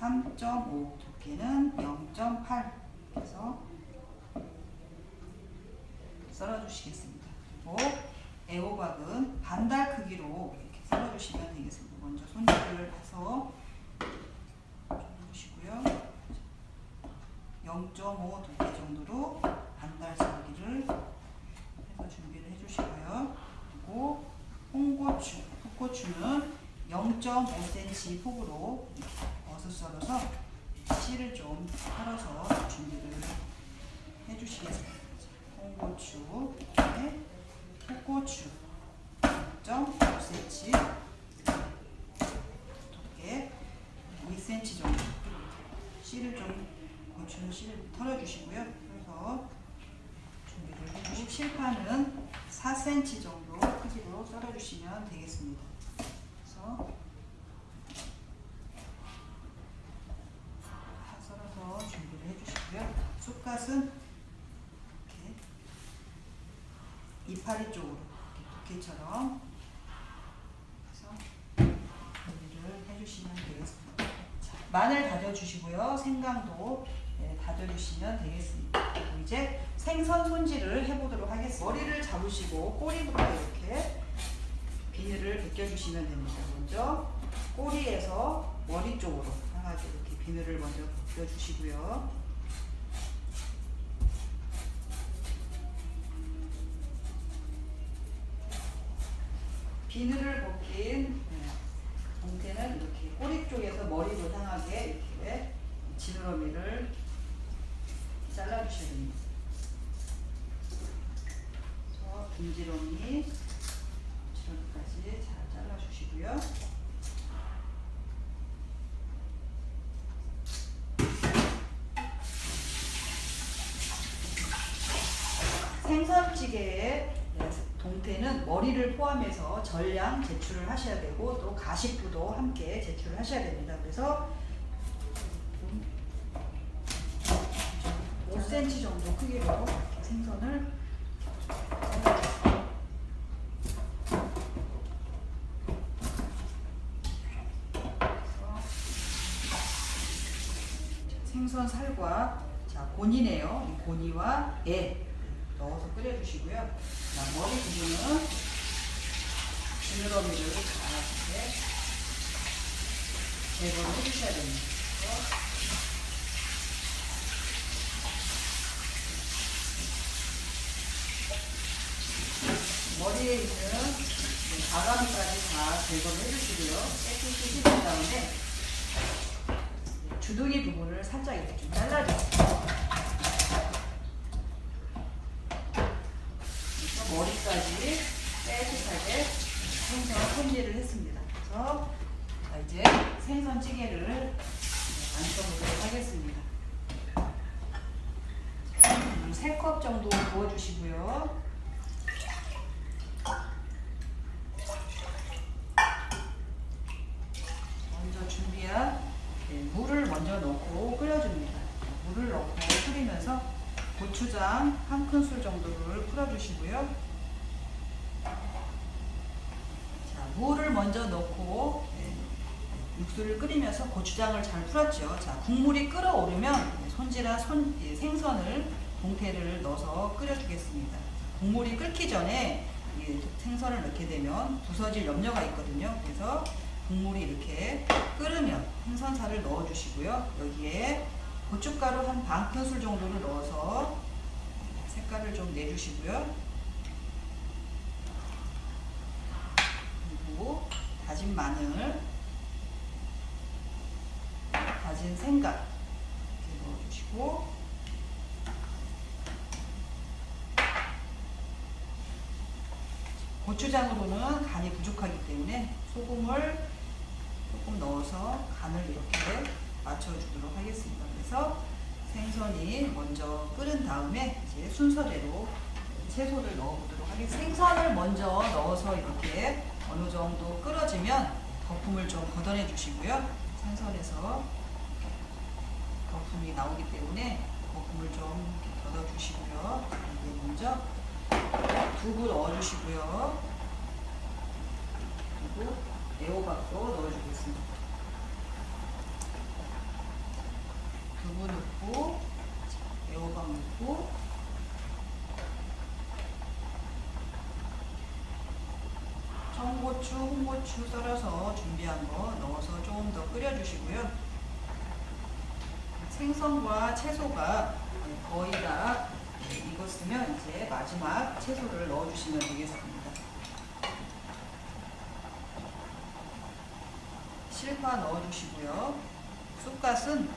3.5 두께는 0.8 그래서 썰어주시겠습니다. 그리고 애호박은 반달 크기로 이렇게 썰어주시면 되겠습니다. 먼저 손질을 해서 해주시고요. 0.5 두께 정도로 반달 썰기를 해서 준비를 해주시고요. 그리고 홍고추, 풋고추는 0.5cm 폭으로 버섯 썰어서 씨를 좀 털어서 준비를 해주시겠습니다. 홍고추, 그다음에 풋고추 0.5cm 두께 2cm 정도 씨를 좀 고추는 씨를 털어주시고요. 그래서 준비를 해주시고 실파는 4cm 정도 크기로 썰어주시면 되겠습니다. 다 썰어서 준비를 해주시고요. 쑥갓은 이렇게 이파리 쪽으로 이렇게 두께처럼 해서 준비를 해주시면 되겠습니다. 자, 마늘 다져주시고요. 생강도 네, 다져주시면 되겠습니다. 이제 생선 손질을 해보도록 하겠습니다. 머리를 잡으시고 꼬리부터 이렇게 비늘을 벗겨주시면 됩니다. 먼저 꼬리에서 머리 쪽으로 향하게 이렇게 비늘을 먼저 벗겨주시고요. 비늘을 벗긴 네, 동태는 이렇게 꼬리 쪽에서 머리로 향하게 이렇게 지느러미를 잘라주셔야 됩니다. 그래서 김지렁이 지렁 이까지 잘 잘라주시고요. 생선찌개의 네, 동태는 머리를 포함해서 전량 제출을 하셔야 되고 또 가식부도 함께 제출을 하셔야 됩니다. 그래서 5cm 정도 크기로 생선을 잘라주세요. 생선 살과 자 고니네요. 이 고니와 애 넣어서 끓여주시고요. 자, 머리 부분은 지느러미를 다 이렇게 제거를 해주셔야 됩니다. 머리에 있는 가감까지 다 제거를 해주시고요. 깨끗이 씻은 다음에 주둥이 부분을 살짝 이렇게 좀. 그래서 머리까지 깨끗하게 생선 손질을 했습니다. 그래서 자, 이제 생선찌개를 만들어보도록 하겠습니다. 물 3컵 정도 부어주시고요. 먼저 준비한 네, 물을 먼저 넣고 끓여줍니다. 물을 넣고 끓이면서 고추장 한 큰술 정도를 풀어주시고요. 자, 물을 먼저 넣고 네, 육수를 끓이면서 고추장을 잘 풀었죠. 자, 국물이 끓어오르면 손질한 손, 예, 생선을 동태를 넣어서 끓여주겠습니다. 국물이 끓기 전에 이 생선을 넣게 되면 부서질 염려가 있거든요. 그래서 국물이 이렇게 끓으면 생선살을 넣어주시고요. 여기에 고춧가루 한 반 큰술 정도를 넣어서 색깔을 좀 내주시고요. 그리고 다진 마늘, 다진 생강 이렇게 넣어주시고 고추장으로는 간이 부족하기 때문에 소금을 조금 넣어서 간을 이렇게 맞춰주도록 하겠습니다. 그래서 생선이 먼저 끓은 다음에 이제 순서대로 채소를 넣어보도록 하겠습니다. 생선을 먼저 넣어서 이렇게 어느 정도 끓어지면 거품을 좀 걷어내 주시고요. 생선에서 거품이 나오기 때문에 거품을 좀 이렇게 걷어 주시고요. 이게 먼저 두부 넣어 주시고요. 그리고 애호박도 넣어주겠습니다. 두부 넣고 애호박 넣고 청고추, 홍고추 썰어서 준비한 거 넣어서 조금 더 끓여주시고요. 생선과 채소가 거의 다 익었으면 이제 마지막 채소를 넣어주시면 되겠습니다. 실파 넣어주시고요. 쑥갓은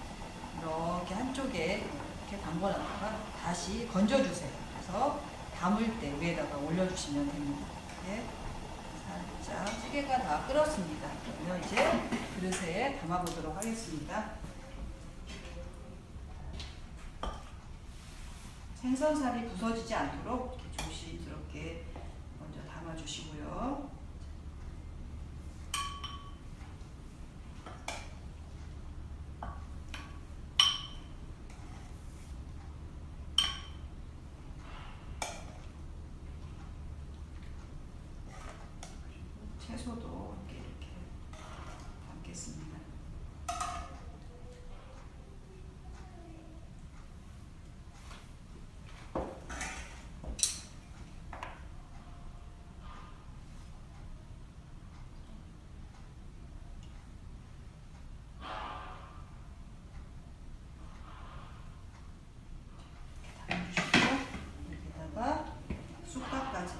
이렇게 한쪽에 이렇게 담궈놨다가 다시 건져주세요. 그래서 담을 때 위에다가 올려주시면 됩니다. 이렇게 살짝 찌개가 다 끓었습니다. 그러면 이제 그릇에 담아보도록 하겠습니다. 생선살이 부서지지 않도록 이렇게 조심스럽게 먼저 담아주시고요. 채소도 이렇게 이렇게 담겠습니다. 담아주시고 여기다가 쑥갓까지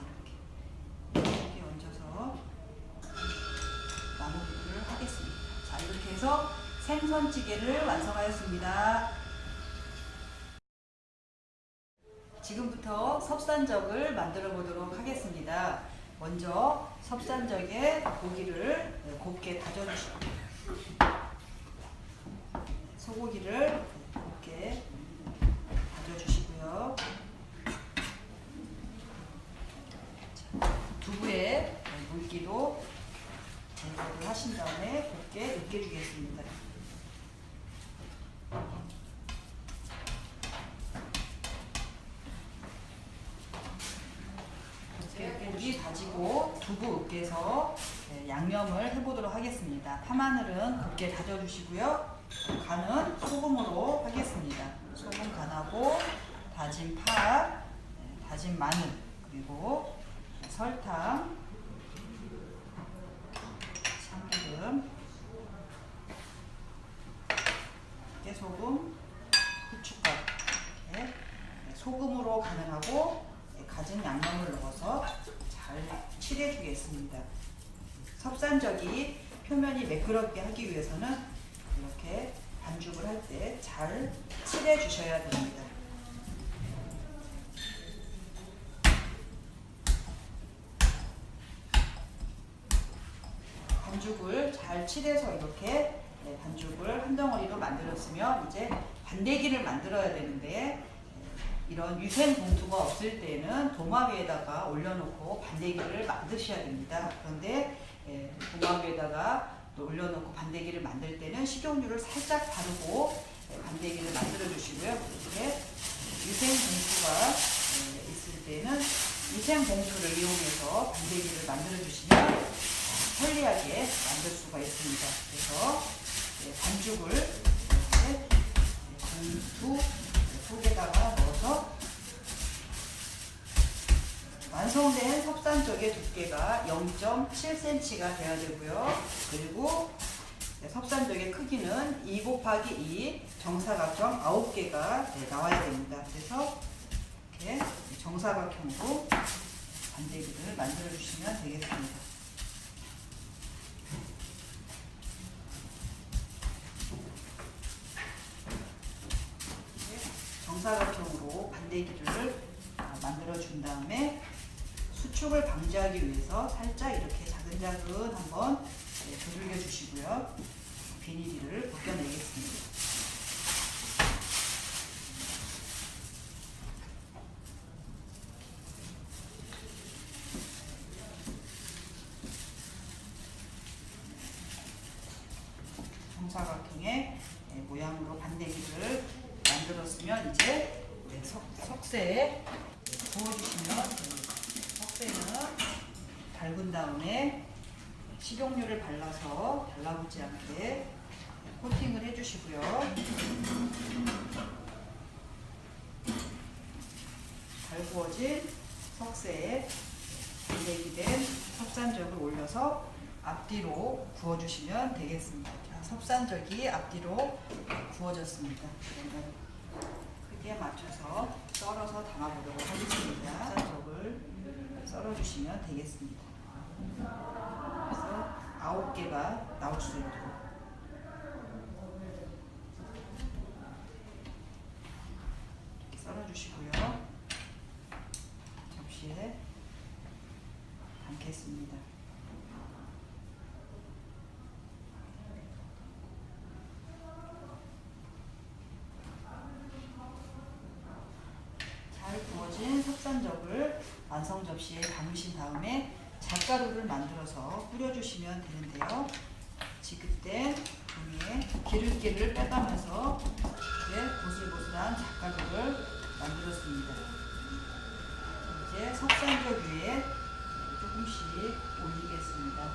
이렇게 이렇게 얹어서 마무리를 하겠습니다. 자 이렇게 해서 생선찌개를 완성하였습니다. 지금부터 섭산적을 만들어 보도록 하겠습니다. 먼저 섭산적에 고기를 곱게 다져주시고 소고기를 곱게 다져주시고요. 자, 두부에 물기도 제거를 하신 다음에 곱게 으깨주겠습니다. 곱게 고기 다지고 두부 으깨서 네, 양념을 해보도록 하겠습니다. 파마늘은 곱게 다져 주시고요. 간은 소금으로 하겠습니다. 소금 간하고 다진 파, 네, 다진 마늘, 그리고 설탕, 참기름, 깨소금, 후춧가루 이렇게 소금으로 간을 하고 가진 양념을 넣어서 잘 칠해 주겠습니다. 섭산적이 표면이 매끄럽게 하기 위해서는 이렇게 반죽을 할 때 잘 칠해 주셔야 됩니다. 반죽을 잘 칠해서 이렇게 네, 반죽을 한 덩어리로 만들었으면 이제 반대기를 만들어야 되는데 네, 이런 위생 봉투가 없을 때는 도마 위에다가 올려놓고 반대기를 만드셔야 됩니다. 그런데 예, 도마 위에다가 또 올려놓고 반대기를 만들 때는 식용유를 살짝 바르고 예, 반대기를 만들어 주시고요. 이렇게 위생 봉투가 예, 있을 때는 위생 봉투를 이용해서 반대기를 만들어 주시면 편리하게 만들 수가 있습니다. 그래서 예, 반죽을 이렇게 봉투 속에다가 넣어서 완성된 석산 쪽의 두께가 0.7cm가 돼야 되고요. 그리고 석산 쪽의 크기는 2 곱하기 2 정사각형 9개가 나와야 됩니다. 그래서 이렇게 정사각형으로 반대기를 만들어 주시면 되겠습니다. 정사각형으로 반대기를 만들어 준 다음에 수축을 방지하기 위해서 살짝 이렇게 자근자근 한번 네, 두들겨 주시고요. 비닐을 벗겨내겠습니다. 정사각형의 네, 모양으로 반대기를 만들었으면 이제 네, 석, 석쇠에 부어주시면 됩니다. 석쇠는 달군 다음에 식용유를 발라서 달라붙지 않게 코팅을 해주시고요. 잘 구워진 석쇠에 반대기된 석산적을 올려서 앞뒤로 구워주시면 되겠습니다. 자, 석산적이 앞뒤로 구워졌습니다. 그러면 크기에 맞춰서 썰어서 담아보도록 하겠습니다. 석산적을 썰어주시면 되겠습니다. 그래서 아홉 개가 나올 수 있도록 썰어주시고요. 접시에 담겠습니다. 잘 구워진 석산적을 완성 접시에 담으신 다음에 잣가루를 만들어서 뿌려주시면 되는데요. 지그때 종이에 기름기를 빼가면서 이렇게 보슬보슬한 잣가루를 만들었습니다. 이제 석산적 위에 조금씩 올리겠습니다.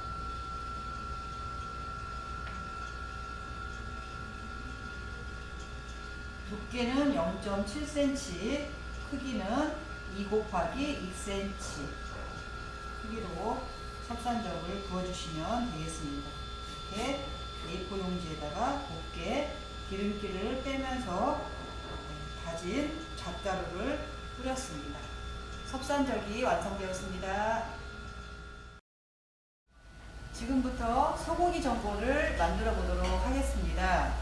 두께는 0.7cm, 크기는 2 곱하기 2cm 크기로 석산적을 부어주시면 되겠습니다. 이렇게 A4 용지에다가 곱게 기름기를 빼면서 다진 잣가루를 뿌렸습니다. 석산적이 완성되었습니다. 지금부터 소고기 전골을 만들어 보도록 하겠습니다.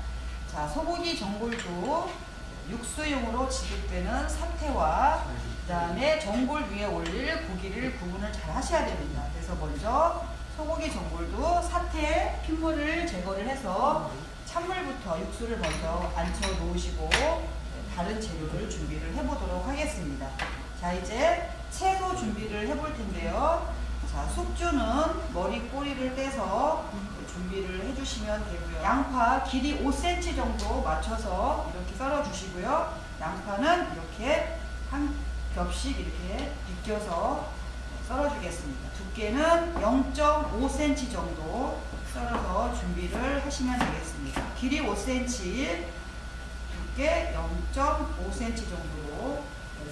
자, 소고기 전골도 육수용으로 지급되는 사태와 그 다음에 전골 위에 올릴 고기를 구분을 잘 하셔야 됩니다. 그래서 먼저 소고기 전골도 사태 핏물을 제거를 해서 찬물부터 육수를 먼저 앉혀 놓으시고 다른 재료를 준비를 해보도록 하겠습니다. 자 이제 채소 준비를 해볼 텐데요. 자 숙주는 머리 꼬리를 떼서 준비를 해주시면 되고요. 양파 길이 5cm 정도 맞춰서 이렇게 썰어 주시고요. 양파는 이렇게 한 겹씩 이렇게 비껴서 썰어 주겠습니다. 두께는 0.5cm 정도 썰어서 준비를 하시면 되겠습니다. 길이 5cm, 두께 0.5cm 정도로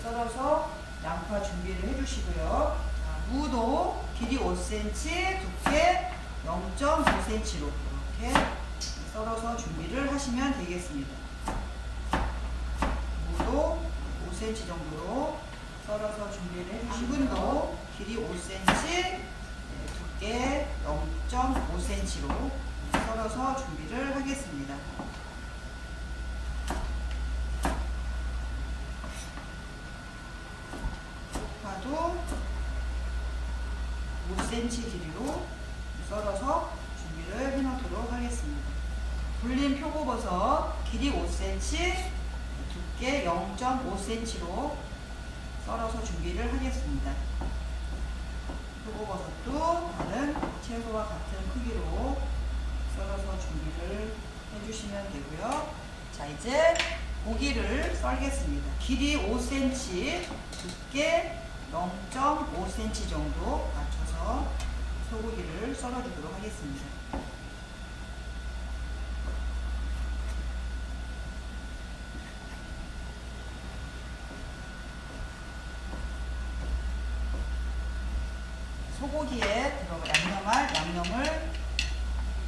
썰어서 양파 준비를 해주시고요. 자, 무도 길이 5cm, 두께 0.5cm로 이렇게 썰어서 준비를 하시면 되겠습니다. 무도 5cm 정도로 썰어서 준비를 해주시고 당근도 길이 5cm, 두께 0.5cm로 썰어서 준비를 하겠습니다. 쪽파도 5cm 길이로 썰어서 준비를 해놓도록 하겠습니다. 불린 표고버섯 길이 5cm, 두께 0.5cm로 썰어서 준비를 하겠습니다. 표고버섯도 다른 채소와 같은 크기로 썰어서 준비를 해주시면 되고요. 자 이제 고기를 썰겠습니다. 길이 5cm, 두께 0.5cm 정도 맞춰서 소고기를 썰어주도록 하겠습니다. 소고기에 들어가 양념할 양념을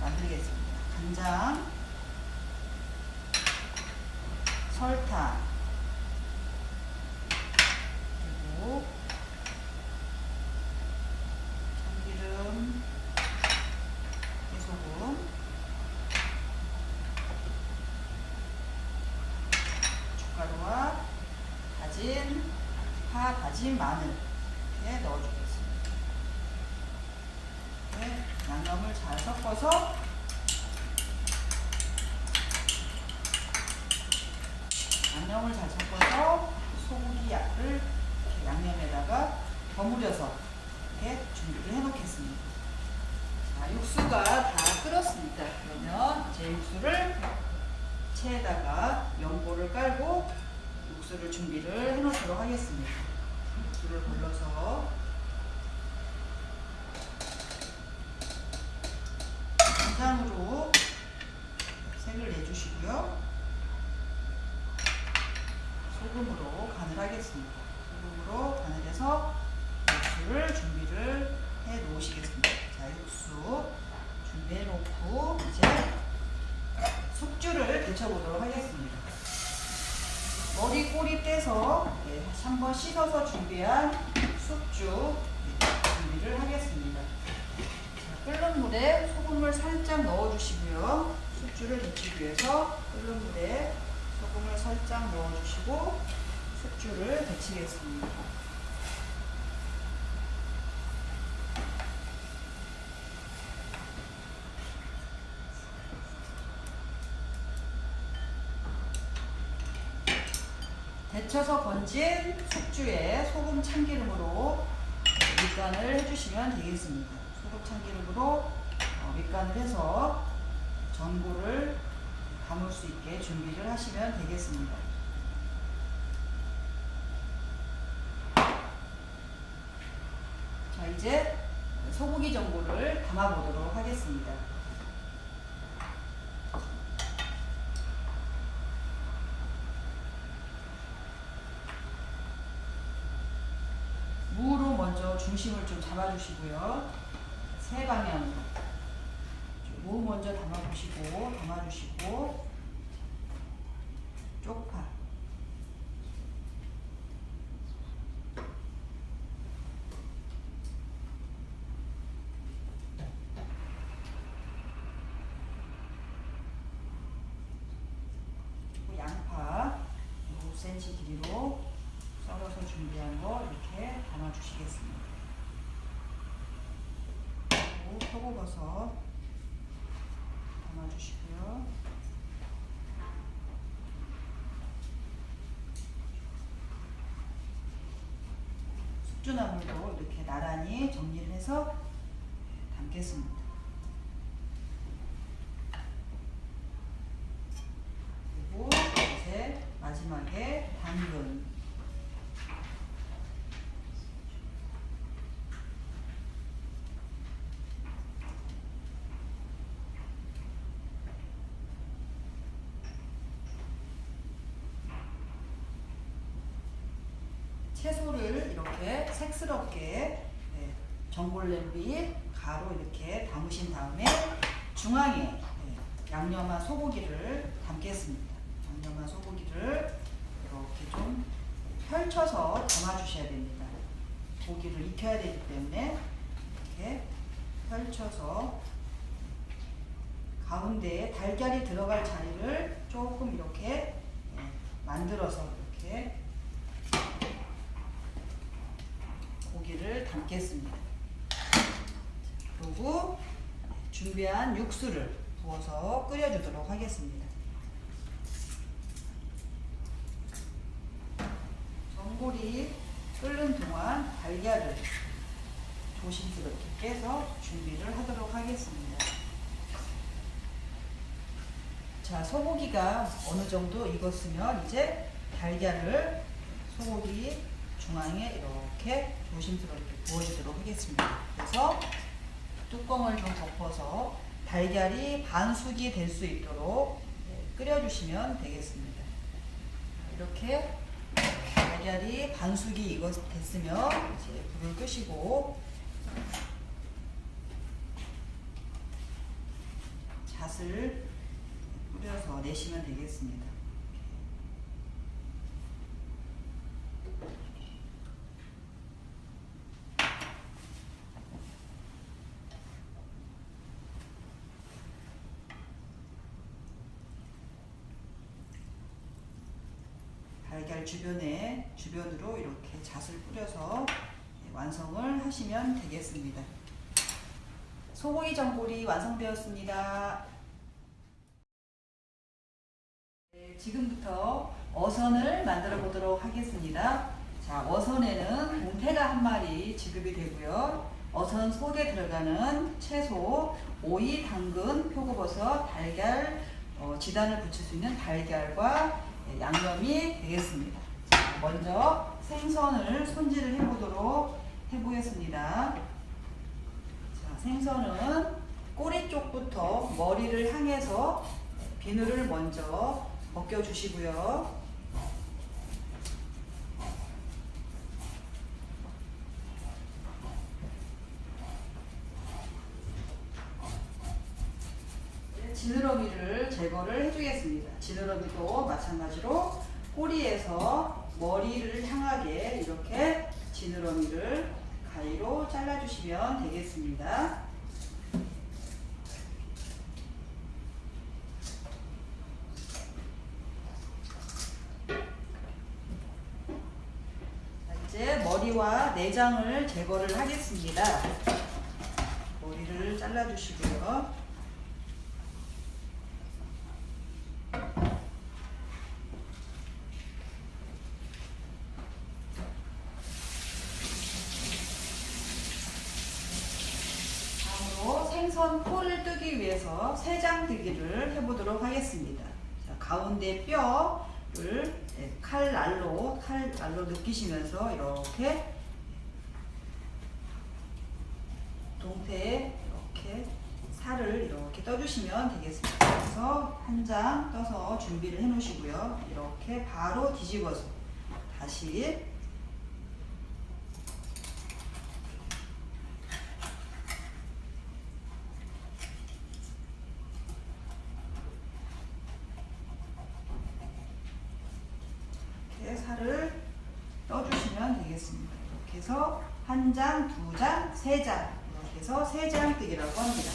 만들겠습니다. 간장, 설탕, 그리고 참기름, 깨소금, 춧가루와 다진 파, 다진 마늘 이렇게 넣어주겠습니다. 양념을 잘 섞어서 양념을 잘 섞어서 소고기 약을 이렇게 양념에다가 버무려서 이렇게 준비를 해 놓겠습니다. 자, 육수가 다 끓었습니다. 그러면 이제 육수를 체에다가 면보를 깔고 육수를 준비를 해 놓도록 하겠습니다. 육수를 불러서 간장으로 색을 내주시고요. 소금으로 간을 하겠습니다. 소금으로 간을 해서 육수를 준비를 해 놓으시겠습니다. 자, 육수 준비해 놓고 이제 숙주를 데쳐보도록 하겠습니다. 머리 꼬리 떼서 예, 한번 씻어서 준비한 숙주 준비를 하겠습니다. 자, 끓는 물에 소금을 살짝 넣어주시고요. 숙주를 데치기 위해서 끓는 물에 소금을 살짝 넣어주시고 숙주를 데치겠습니다. 데쳐서 건진 숙주에 소금 참기름으로 밑간을 해주시면 되겠습니다. 소금 참기름으로 어, 밑간을 해서 전골을 담을 수 있게 준비를 하시면 되겠습니다. 자 이제 소고기 전골을 담아 보도록 하겠습니다. 무로 먼저 잡아주시고요. 세 방향으로. 무 먼저 담아주시고, 담아주시고, 쪽파. 그리고 양파 5cm 길이로 썰어서 준비한 거 이렇게 담아주시겠습니다. 그리고 표고버섯 담아주시고요. 숙주나물도 이렇게 나란히 정리를 해서 담겠습니다. 그리고 이제 마지막에 당근 채소를 이렇게 색스럽게 네, 전골 냄비 가로 이렇게 담으신 다음에 중앙에 네, 양념한 소고기를 담겠습니다. 양념한 소고기를 이렇게 좀 펼쳐서 담아주셔야 됩니다. 고기를 익혀야 되기 때문에 이렇게 펼쳐서 가운데에 달걀이 들어갈 자리를 조금 이렇게 네, 만들어서 이렇게 고기를 담겠습니다. 그리고 준비한 육수를 부어서 끓여주도록 하겠습니다. 전골이 끓는 동안 달걀을 조심스럽게 깨서 준비를 하도록 하겠습니다. 자, 소고기가 어느 정도 익었으면 이제 달걀을 소고기 중앙에 이렇게 조심스럽게 부어주도록 하겠습니다. 그래서 뚜껑을 좀 덮어서 달걀이 반숙이 될 수 있도록 네, 끓여주시면 되겠습니다. 이렇게 달걀이 반숙이 익었 됐으면 이제 불을 끄시고 잣을 뿌려서 내시면 되겠습니다. 달걀 주변에 주변으로 이렇게 잣을 뿌려서 완성을 하시면 되겠습니다. 소고기 전골이 완성되었습니다. 네, 지금부터 어선을 만들어 보도록 하겠습니다. 자, 어선에는 동태가 한 마리 지급이 되고요. 어선 속에 들어가는 채소, 오이, 당근, 표고버섯, 달걀, 어, 지단을 붙일 수 있는 달걀과 예, 양념이 되겠습니다. 자, 먼저 생선을 손질을 해보도록 해보겠습니다. 자, 생선은 꼬리 쪽부터 머리를 향해서 비늘을 먼저 벗겨주시고요. 지느러미를 제거를 해주겠습니다. 지느러미도 마찬가지로 꼬리에서 머리를 향하게 이렇게 지느러미를 가위로 잘라주시면 되겠습니다. 자, 이제 머리와 내장을 제거를 하겠습니다. 머리를 잘라주시고요. 생선 폴을 뜨기 위해서 세 장 뜨기를 해보도록 하겠습니다. 자, 가운데 뼈를 네, 칼날로 칼날로 느끼시면서 이렇게 동태에 이렇게 살을 이렇게 떠주시면 되겠습니다. 그래서 한 장 떠서 준비를 해 놓으시고요. 이렇게 바로 뒤집어서 다시 이렇게 살을 떠주시면 되겠습니다. 이렇게 해서 한 장, 두 장, 세 장. 이렇게 해서 세 장 뜨기라고 합니다.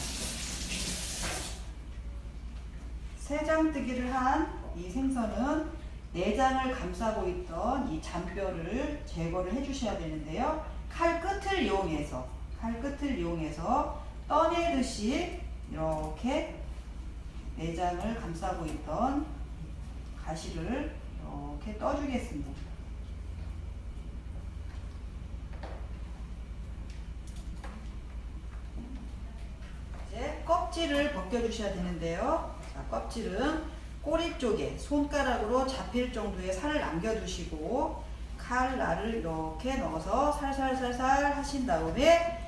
세 장 뜨기를 한 이 생선은 내장을 감싸고 있던 이 잔뼈를 제거를 해주셔야 되는데요. 칼 끝을 이용해서 칼 끝을 이용해서 떠내듯이 이렇게 내장을 감싸고 있던 가시를 이렇게 떠주겠습니다. 이제 껍질을 벗겨주셔야 되는데요. 자, 껍질은 꼬리 쪽에 손가락으로 잡힐 정도의 살을 남겨두시고 칼날을 이렇게 넣어서 살살살살 하신 다음에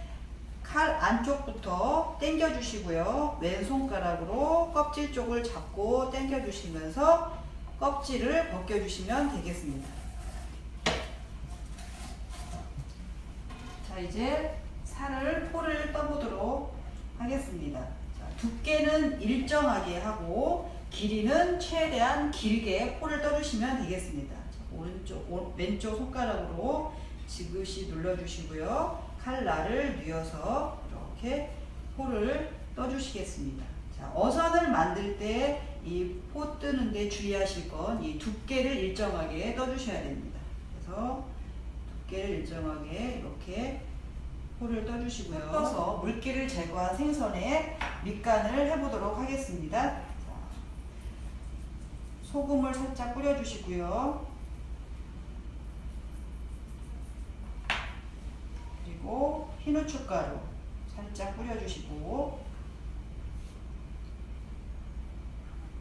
칼 안쪽부터 당겨주시고요. 왼손가락으로 껍질 쪽을 잡고 당겨주시면서 껍질을 벗겨주시면 되겠습니다. 자, 이제 살을 포를 떠보도록 하겠습니다. 자, 두께는 일정하게 하고 길이는 최대한 길게 포를 떠주시면 되겠습니다. 자, 오른쪽, 오, 왼쪽 손가락으로 지그시 눌러주시고요. 칼날을 뉘어서 이렇게 포를 떠주시겠습니다. 자, 어선을 만들 때 이 포 뜨는데 주의하실 건 이 두께를 일정하게 떠주셔야 됩니다. 그래서 두께를 일정하게 이렇게 포를 떠주시고요. 떠서 물기를 제거한 생선에 밑간을 해보도록 하겠습니다. 자, 소금을 살짝 뿌려주시고요. 그리고 흰 후춧가루 살짝 뿌려주시고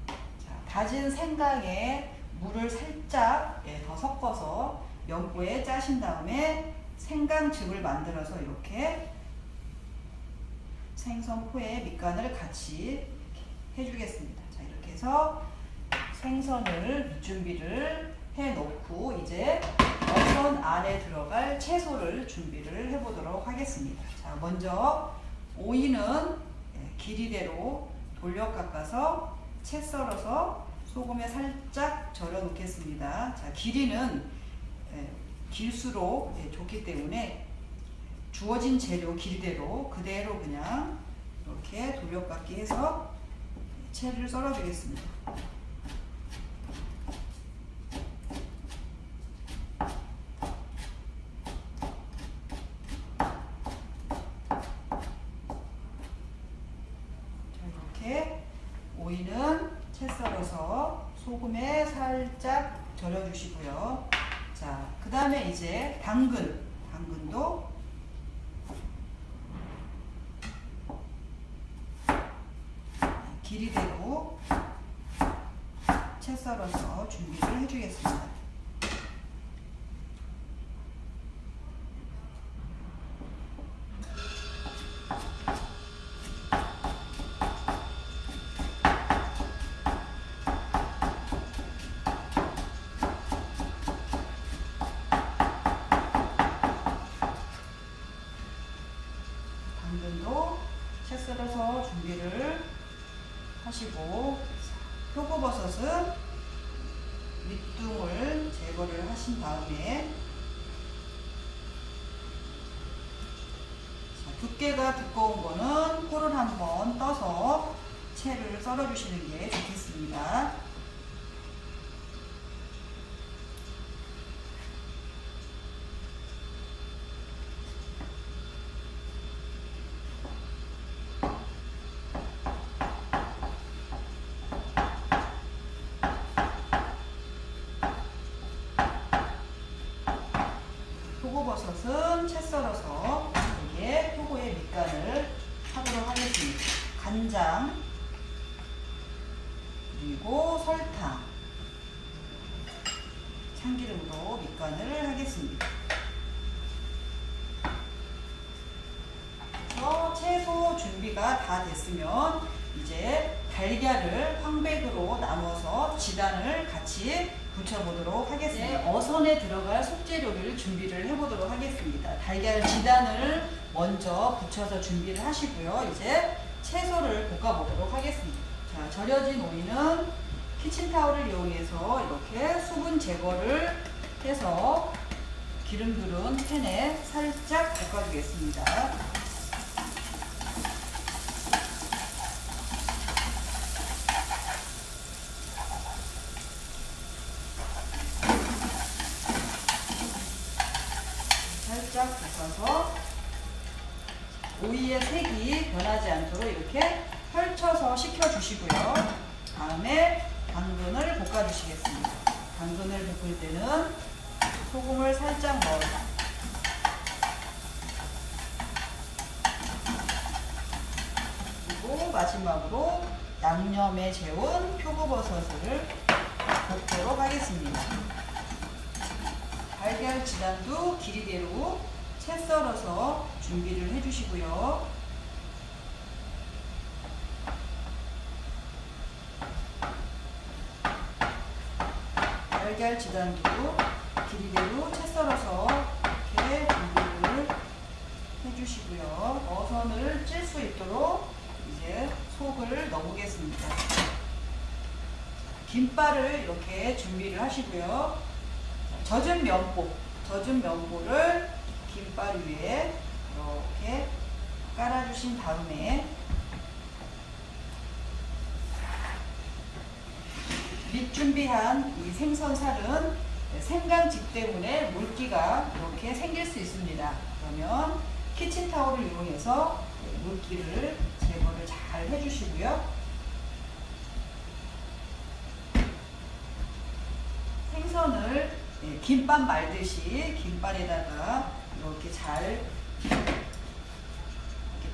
자, 다진 생강에 물을 살짝 예, 더 섞어서 면보에 짜신 다음에 생강즙을 만들어서 이렇게 생선포에 밑간을 같이 해주겠습니다. 자 이렇게 해서 생선을 밑준비를 해 놓고 이제 어선 안에 들어갈 채소를 준비를 해 보도록 하겠습니다. 자 먼저 오이는 예, 길이대로 돌려 깎아서 채 썰어서 소금에 살짝 절여 놓겠습니다. 자 길이는 예, 길수록 예, 좋기 때문에 주어진 재료 길대로 그대로 그냥 이렇게 돌려 깎기 해서 채를 썰어 주겠습니다. 들어서 소금에 살짝 절여주시고요. 자, 그 다음에 이제 당근, 당근도 길이대로 채 썰어서 준비를 해주겠습니다. 당근도 채 썰어서 준비를 하시고 표고버섯은 밑둥을 제거를 하신 다음에 자, 두께가 두꺼운 거는 포를 한번 떠서 채를 썰어 주시는 게 좋겠습니다. 표고버섯은 채 썰어서 여기에 표고의 밑간을 하도록 하겠습니다. 간장 그리고 설탕 참기름으로 밑간을 하겠습니다. 그래서 채소 준비가 다 됐으면 이제 달걀을 황백으로 나눠서 지단을 같이 붙여보도록 하겠습니다. 이제 어선에 들어갈 속재료를 준비를 해보도록 하겠습니다. 달걀 지단을 먼저 붙여서 준비를 하시고요. 이제 채소를 볶아보도록 하겠습니다. 자, 절여진 오이는 키친타올을 이용해서 이렇게 수분 제거를 해서 기름들은 팬에 살짝 볶아주겠습니다. 살짝 볶아서 오이의 색이 변하지 않도록 이렇게 펼쳐서 식혀 주시고요. 다음에 당근을 볶아주시겠습니다. 당근을 볶을 때는 소금을 살짝 넣어서 그리고 마지막으로 양념에 재운 표고버섯을 볶도록 하겠습니다. 달걀 지단도 길이대로 채 썰어서 준비를 해주시고요. 달걀 지단도 길이대로 채 썰어서 이렇게 준비를 해주시고요. 어선을 찔 수 있도록 이제 속을 넣어보겠습니다. 김발을 이렇게 준비를 하시고요. 젖은 면보, 젖은 면보를 김발 위에 이렇게 깔아주신 다음에 밑 준비한 이 생선살은 생강즙 때문에 물기가 이렇게 생길 수 있습니다. 그러면 키친타올을 이용해서 물기를 제거를 잘 해주시고요. 생선을 예, 김밥 말듯이 김발에다가 이렇게 잘 이렇게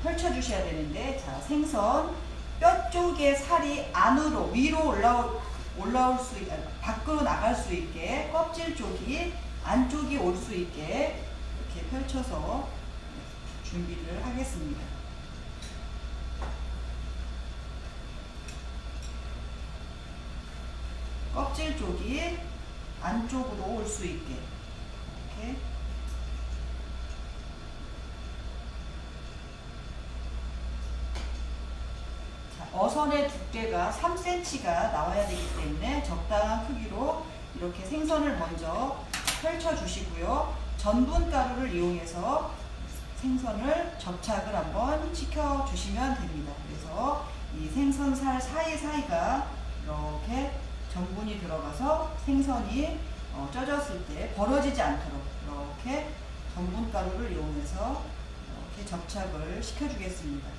펼쳐 주셔야 되는데 자 생선 뼈 쪽에 살이 안으로 위로 올라올 올라올 수 있, 밖으로 나갈 수 있게 껍질 쪽이 안쪽이 올 수 있게 이렇게 펼쳐서 준비를 하겠습니다. 껍질 쪽이 안쪽으로 올 수 있게 이렇게 자, 어선의 두께가 3cm가 나와야 되기 때문에 적당한 크기로 이렇게 생선을 먼저 펼쳐 주시고요. 전분 가루를 이용해서 생선을 접착을 한번 시켜 주시면 됩니다. 그래서 이 생선살 사이사이가 이렇게 전분이 들어가서 생선이 어, 쪄졌을 때 벌어지지 않도록 이렇게 전분 가루를 이용해서 이렇게 접착을 시켜주겠습니다.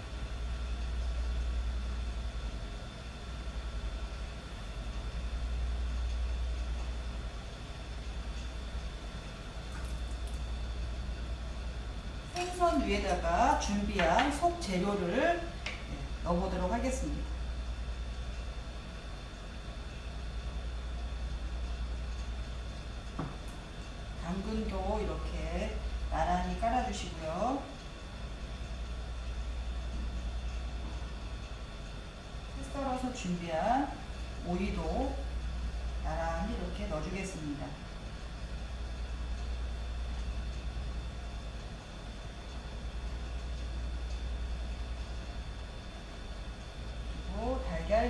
생선 위에다가 준비한 속 재료를 네, 넣어보도록 하겠습니다. 당근도 이렇게 나란히 깔아주시고요. 채 썰어서 준비한 오이도 나란히 이렇게 넣어주겠습니다.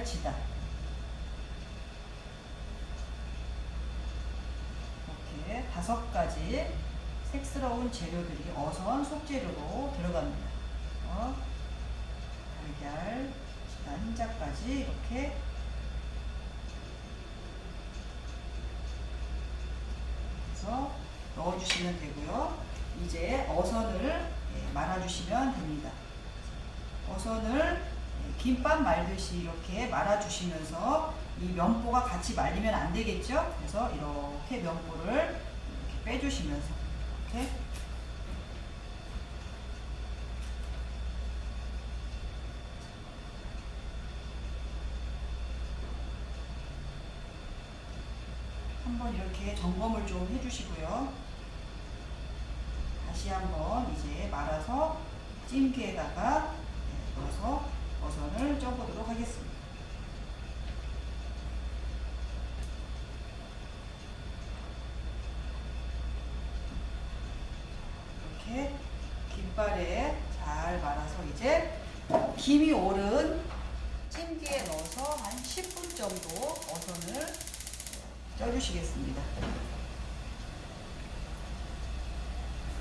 지단 이렇게 다섯 가지 색스러운 재료들이 어선 속재료로 들어갑니다. 어, 달걀 지단 흰자까지 이렇게 해서 넣어주시면 되고요. 이제 어선을 예, 말아주시면 됩니다. 어선을 예, 김밥 말듯이 이렇게 말아주시면서 이 면보가 같이 말리면 안 되겠죠? 그래서 이렇게 면보를 이렇게 빼주시면서 이렇게 한번 이렇게 점검을 좀 해주시고요. 다시 한번 이제 말아서 찜기에다가 네, 넣어서 버선을 쪄보도록 하겠습니다. 이렇게 김발에 잘 말아서 이제 김이 오른 찜기에 넣어서 한 10분 정도 어선을 쪄주시겠습니다.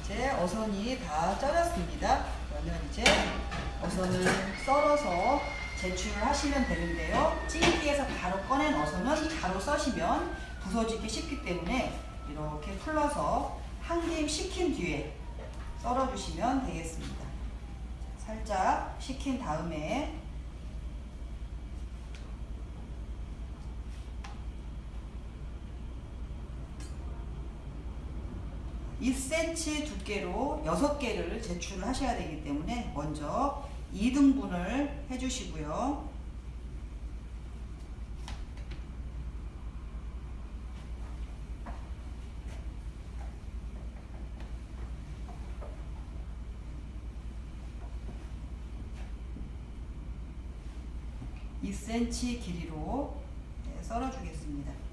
이제 어선이 다 쪄졌습니다. 그러면 이제 어선을 썰어서 제출하시면 되는데요. 찜기에서 바로 꺼낸 어선은 바로 써시면 부서지기 쉽기 때문에 이렇게 풀러서 한 김 식힌 뒤에 썰어주시면 되겠습니다. 살짝 식힌 다음에 1cm 두께로 6개를 제출을 하셔야 되기 때문에 먼저 2등분을 해주시고요. 이 c m 길이로 네, 썰어주겠습니다.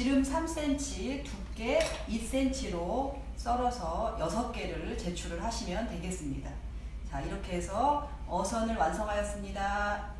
지름 3cm, 두께 2cm로 썰어서 6개를 제출을 하시면 되겠습니다. 자, 이렇게 해서 어선을 완성하였습니다.